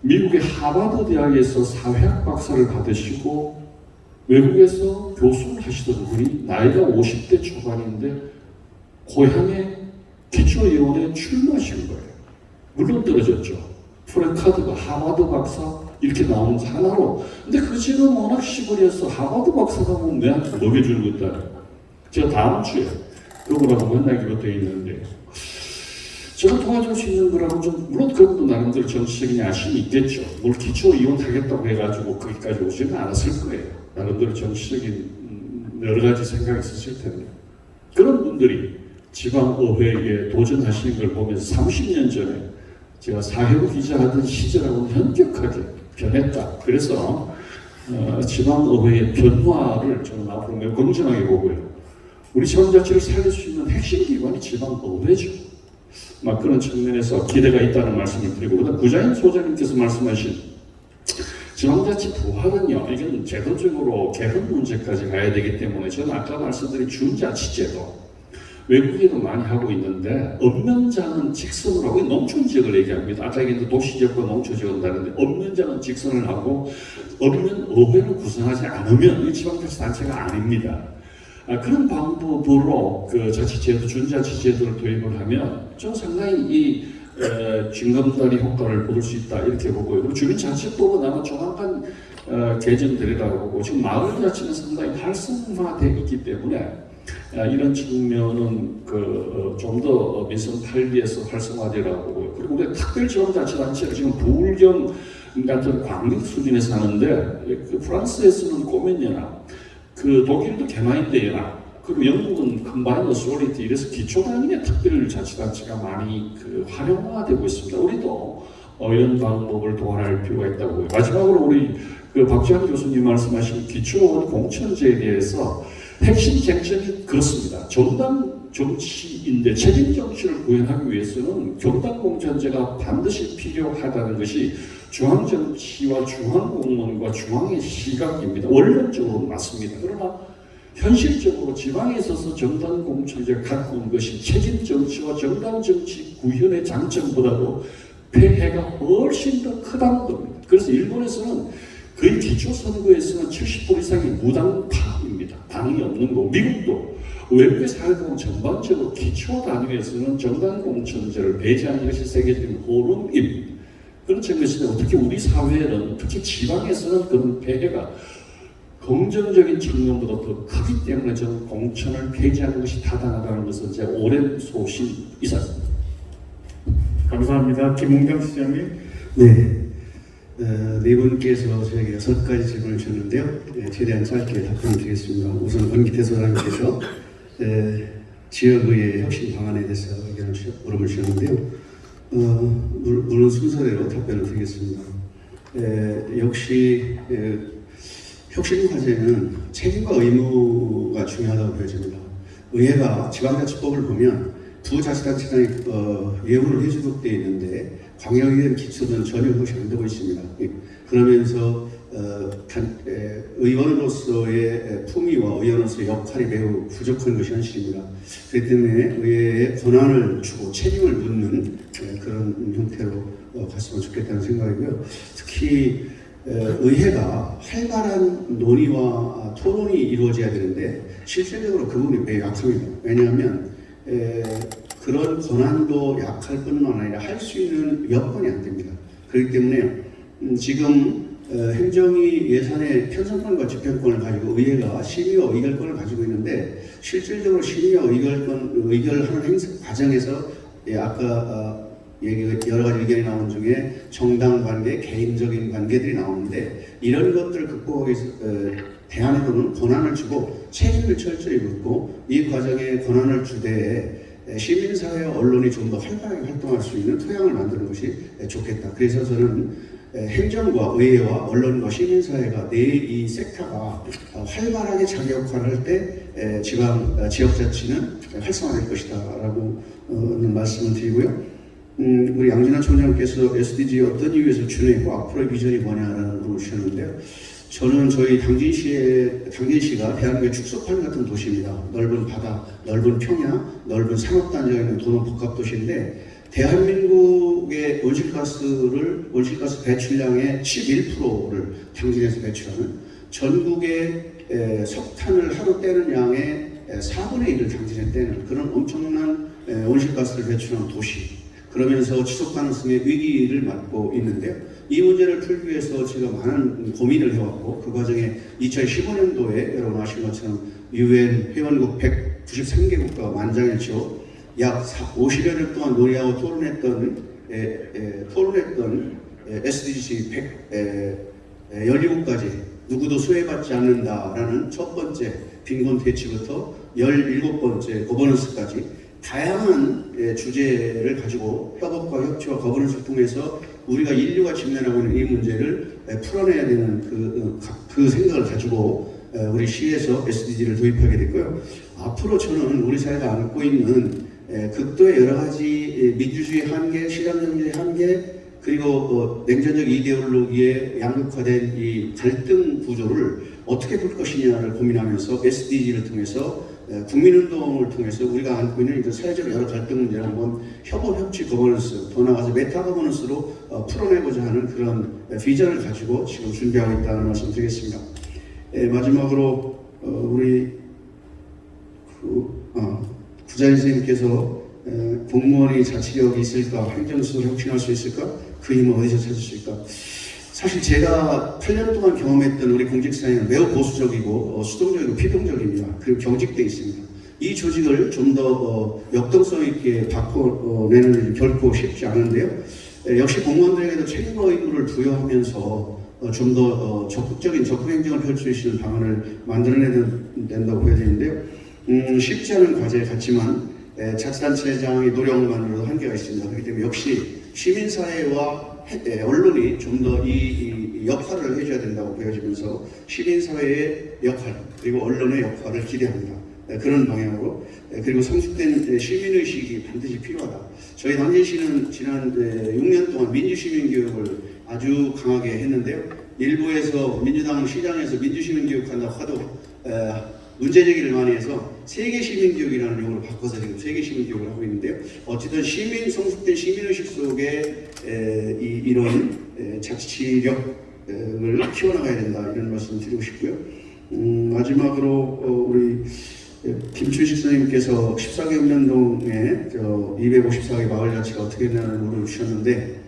미국의 하버드 대학에서 사회학 박사를 받으시고 외국에서 교수를 하시던 분이 나이가 50대 초반인데 고향에 기초의원에 출마하신 거예요. 물론 떨어졌죠. 프랭카드가 하버드 박사 이렇게 나오는 하나로. 근데 그 집은 워낙 시골이어서 하버드 박사가 뭐 내한테 먹여주는 것도 아니고. 제가 다음 주에 그분하고 만나기로 되어 있는데 제가 도와줄 수 있는 거라고 좀 물론 그분도 나름대로 정치적인 야심이 있겠죠. 뭘 기초 이혼하겠다고 해가지고 거기까지 오지는 않았을 거예요. 나름대로 정치적인 음, 여러 가지 생각이 있으실 텐데 그런 분들이 지방의회에 도전하시는 걸 보면서 30년 전에 제가 사회부 기자 하던 시절하고는 현격하게 변했다. 그래서 어, 지방의회의 변화를 저는 앞으로 매우 긍정하게 보고요. 우리 지방자치를 살릴 수 있는 핵심 기관이 지방의회죠. 막 그런 측면에서 기대가 있다는 말씀을 드리고 그다음 구자인 소장님께서 말씀하신 지방자치 부활은요 이건 제도적으로 개헌 문제까지 가야 되기 때문에 저는 아까 말씀드린 준자치제도 외국에도 많이 하고 있는데 없는 자는 직선을 하고 농촌 지역을 얘기합니다. 아까 얘기했던 도시 지역과 농촌 지역은 다른데 없는 자는 직선을 하고 없는 의회를 구성하지 않으면 이 지방자치 단체가 아닙니다. 아, 그런 방법으로 그 자치제도, 준자치제도를 도입을 하면 좀 상당히 이 에, 징검다리 효과를 보일 수 있다 이렇게 보고요. 주민자치법은 아마 조만간 어, 개정되리라고 보고 지금 마을자치는 상당히 활성화되어 있기 때문에 아, 이런 측면은 그, 좀더 민선 8기에서 활성화되라고 보고요. 그리고 우리 특별지방자치단체가 지금 부울경 같은 광역 수준에서 하는데 그 프랑스에서는 꼬맨연합 그 독일도 개마인대 연합 그리고 영국은 컴바인 어소리티 이래서 기초단위의 특별자치단체가 많이 그 활용화되고 있습니다. 우리도 어, 이런 방법을 도안할 필요가 있다고 보고요. 마지막으로 우리 그 박지환 교수님 말씀하신 기초원 공천제에 대해서 핵심 쟁점이 그렇습니다. 정당 정치인데 책임 정치를 구현하기 위해서는 경당 공천제가 반드시 필요하다는 것이 중앙 정치와 중앙 공무원과 중앙의 시각입니다. 원론적으로 맞습니다. 그러나 현실적으로 지방에 있어서 정당 공천제가 갖고 온 것이 책임 정치와 정당 정치 구현의 장점보다도 폐해가 훨씬 더 크다는 겁니다. 그래서 일본에서는 거의 기초 선거에서는 70% 이상이 무당파입니다. 당이 없는 거. 미국도 외국의 사회보면 전반적으로 기초 단위에서는 정당 공천제를 배제하는 것이 세계적인 흐름입니다. 그런 측면에서 특히 우리 사회는 특히 지방에서는 그런 폐해가 긍정적인 측면보다 더 크기 때문에 저는 공천을 폐지하는 것이 타당하다는 것은 제 오랜 소신 이사입니다. 감사합니다. 김웅경 시장님. 네. 어, 네 분께서 저에게 여섯 가지 질문을 주셨는데요. 네, 최대한 짧게 답변을 드리겠습니다. 우선 권기태 소장님께서 에, 지역의회 혁신 방안에 대해서 의견을 주, 물음을 주셨는데요. 어, 물- 물론 순서대로 답변을 드리겠습니다. 에, 역시 에, 혁신 과제는 책임과 의무가 중요하다고 보여집니다. 의회가 지방자치법을 보면 부자치단체장이 어, 예우를 해주도록 되어 있는데 광역의회 기초는 전혀 그것이 안 되고 있습니다. 예. 그러면서 의원으로서의 에, 품위와 의원으로서의 역할이 매우 부족한 것이 현실입니다. 그렇기 때문에 의회에 권한을 주고 책임을 묻는 에, 그런 형태로 어, 갔으면 좋겠다는 생각이고요. 특히 에, 의회가 활발한 논의와 토론이 이루어져야 되는데 실질적으로 그 부분이 매우 약합니다. 왜냐하면 에, 그런 권한도 약할 뿐만 아니라 할 수 있는 여건이 안 됩니다. 그렇기 때문에 음, 지금 어, 행정위 예산의 편성권과 집행권을 가지고 의회가 심의와 의결권을 가지고 있는데 실질적으로 심의와 의결권 의결하는 행사 과정에서 예, 아까 어, 얘기 여러 가지 의견이 나온 중에 정당 관계, 개인적인 관계들이 나오는데 이런 것들을 극복하기 위해서 어, 대안으로는 권한을 주고 책임을 철저히 묻고 이 과정에 권한을 주되 시민사회와 언론이 좀 더 활발하게 활동할 수 있는 토양을 만드는 것이 좋겠다. 그래서 저는 행정과 의회와 언론과 시민사회가 내이 섹터가 활발하게 자기 역할을 할 때 지방 어, 지역자치는 활성화될 것이다 라고 어, 말씀을 드리고요. 음, 우리 양진환 총장께서 SDG 어떤 이유에서 준행했고 앞으로의 비전이 뭐냐라는 물을 주셨는데요. 저는 저희 당진시의 당진시가 대한민국의 축소판 같은 도시입니다. 넓은 바다, 넓은 평야, 넓은 산업단지가 있는 도농 복합 도시인데 대한민국의 온실가스를 온실가스 배출량의 11%를 당진에서 배출하는 전국의 에, 석탄을 하루 떼는 양의 에, 4분의 1을 당진에 떼는 그런 엄청난 에, 온실가스를 배출하는 도시 그러면서 지속 가능성의 위기를 맞고 있는데요. 이 문제를 풀기 위해서 제가 많은 고민을 해왔고 그 과정에 2015년도에 여러분 아시는 것처럼 유엔 회원국 193개국과 만장일치로 약 50여 년 동안 논의하고 토론했던 에, 에, 토론했던 에, SDG 100 에, 에, 17가지 누구도 수혜받지 않는다라는 첫 번째 빈곤 퇴치부터 17번째 거버넌스까지 다양한 예, 주제를 가지고 협업과 협치와 거버넌스를 통해서 우리가 인류가 직면하고 있는 이 문제를 에, 풀어내야 되는 그, 어, 가- 그 생각을 가지고 에, 우리 시에서 SDG를 도입하게 됐고요. 앞으로 저는 우리 사회가 안고 있는 에, 극도의 여러 가지 예, 민주주의 한계, 시장경제의 한계, 그리고 어, 냉전적 이데올로기에 양극화된 이 갈등 구조를 어떻게 풀 것이냐를 고민하면서 SDG를 통해서 에, 국민운동을 통해서 우리가 안고 있는 이런 사회적 여러 갈등 문제를 한번 협업, 협치, 거버넌스, 더 나아가서 메타 거버넌스로 어, 풀어내고자 하는 그런 에, 비전을 가지고 지금 준비하고 있다는 말씀 드리겠습니다. 에, 마지막으로 어, 우리 그, 어, 부자인 선생님께서 에, 공무원이 자치력이 있을까, 행정수를 혁신할 수 있을까, 그 힘을 어디서 찾을 수 있을까? 사실 제가 8년 동안 경험했던 우리 공직사회는 매우 보수적이고 어, 수동적이고 피동적입니다. 그리고 경직돼 있습니다. 이 조직을 좀더 어, 역동성 있게 바꿔내는 결코 쉽지 않은데요. 에, 역시 공무원들에게도 책임과 의무를 부여하면서 어, 좀더 어, 적극적인 접근 행정을 펼칠 수 있는 방안을 만들어내야 된다고 보여지는데요. 음, 쉽지 않은 과제 같지만 에, 자치단체장의 노력만으로도 한계가 있습니다. 그렇기 때문에 역시 시민사회와 해- 에, 언론이 좀 더 이 역할을 해줘야 된다고 보여지면서 시민사회의 역할 그리고 언론의 역할을 기대합니다. 에, 그런 방향으로 에, 그리고 성숙된 에, 시민의식이 반드시 필요하다. 저희 당진시는 지난 에, 6년 동안 민주시민교육을 아주 강하게 했는데요. 일부에서 민주당 시장에서 민주시민교육한다고 하도 에, 문제 제기를 많이 해서 세계 시민 교육이라는 용어를 바꿔서 지금 세계 시민 교육을 하고 있는데요. 어쨌든 시민 성숙된 시민의식 속에 에, 이, 이런 에, 자치력을 키워나가야 된다 이런 말씀 드리고 싶고요. 음, 마지막으로 어, 우리 김춘식 선생님께서 14개 읍면동에 저 254개 마을 자치가 어떻게 되냐는 물을 주셨는데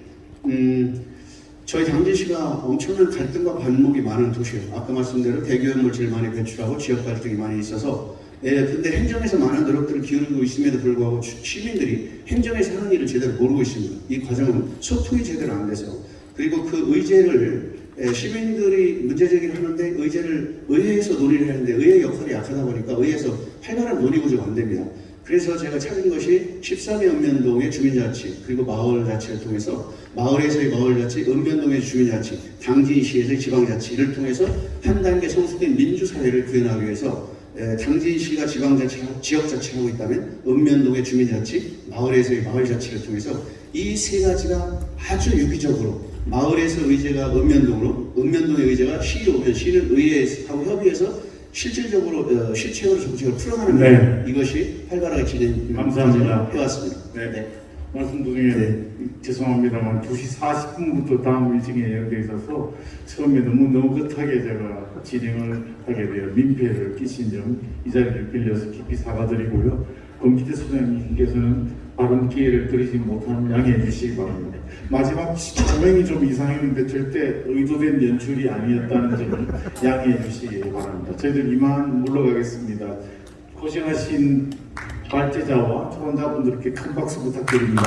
음, 저희 당진시가 엄청난 갈등과 반목이 많은 도시예요. 아까 말씀대로 대기업물 제일 많이 배출하고 지역 갈등이 많이 있어서 예, 근데 행정에서 많은 노력들을 기울이고 있음에도 불구하고 주- 시민들이 행정에서 하는 일을 제대로 모르고 있습니다. 이 과정은 소통이 제대로 안 돼서 그리고 그 의제를 예, 시민들이 문제 제기를 하는데 의제를 의회에서 논의를 하는데 의회 역할이 약하다 보니까 의회에서 활발한 논의 구조가 안 됩니다. 그래서 제가 찾은 것이 13회 읍면동의 주민자치 그리고 마을자치를 통해서 마을에서의 마을자치, 읍면동의 주민자치, 당진시에서의 지방자치를 통해서 한 단계 성숙된 민주사회를 구현하기 위해서 에, 당진시가 지방자치, 지역자치를 하고 있다면 읍면동의 주민자치, 마을에서의 마을자치를 통해서 이 세 가지가 아주 유기적으로 마을에서 의제가 읍면동으로, 읍면동의 의제가 시로 오면 시는 의회하고 협의해서 실질적으로 어, 실체적으로 정책을 풀어가는 네. 이것이 활발하게 진행 감사합니다. 해왔습니다. 네. 말씀 중에 죄송합니다만 2시 40분부터 다음 일정이 예정돼 있어서 처음에 너무 너긋하게 제가 진행을 하게 되어 민폐를 끼친 점 이 자리를 빌려서 깊이 사과드리고요. 검기태 소장님께서는 발언 기회를 드리지 못한 양해해 주시기 바랍니다. 마지막 조명이 좀 이상했는데 절대 의도된 연출이 아니었다는 점을 양해해 주시기 바랍니다. 저희들 이만 물러가겠습니다. 고생하신 발제자와 초원자분들께 큰 박수 부탁드립니다.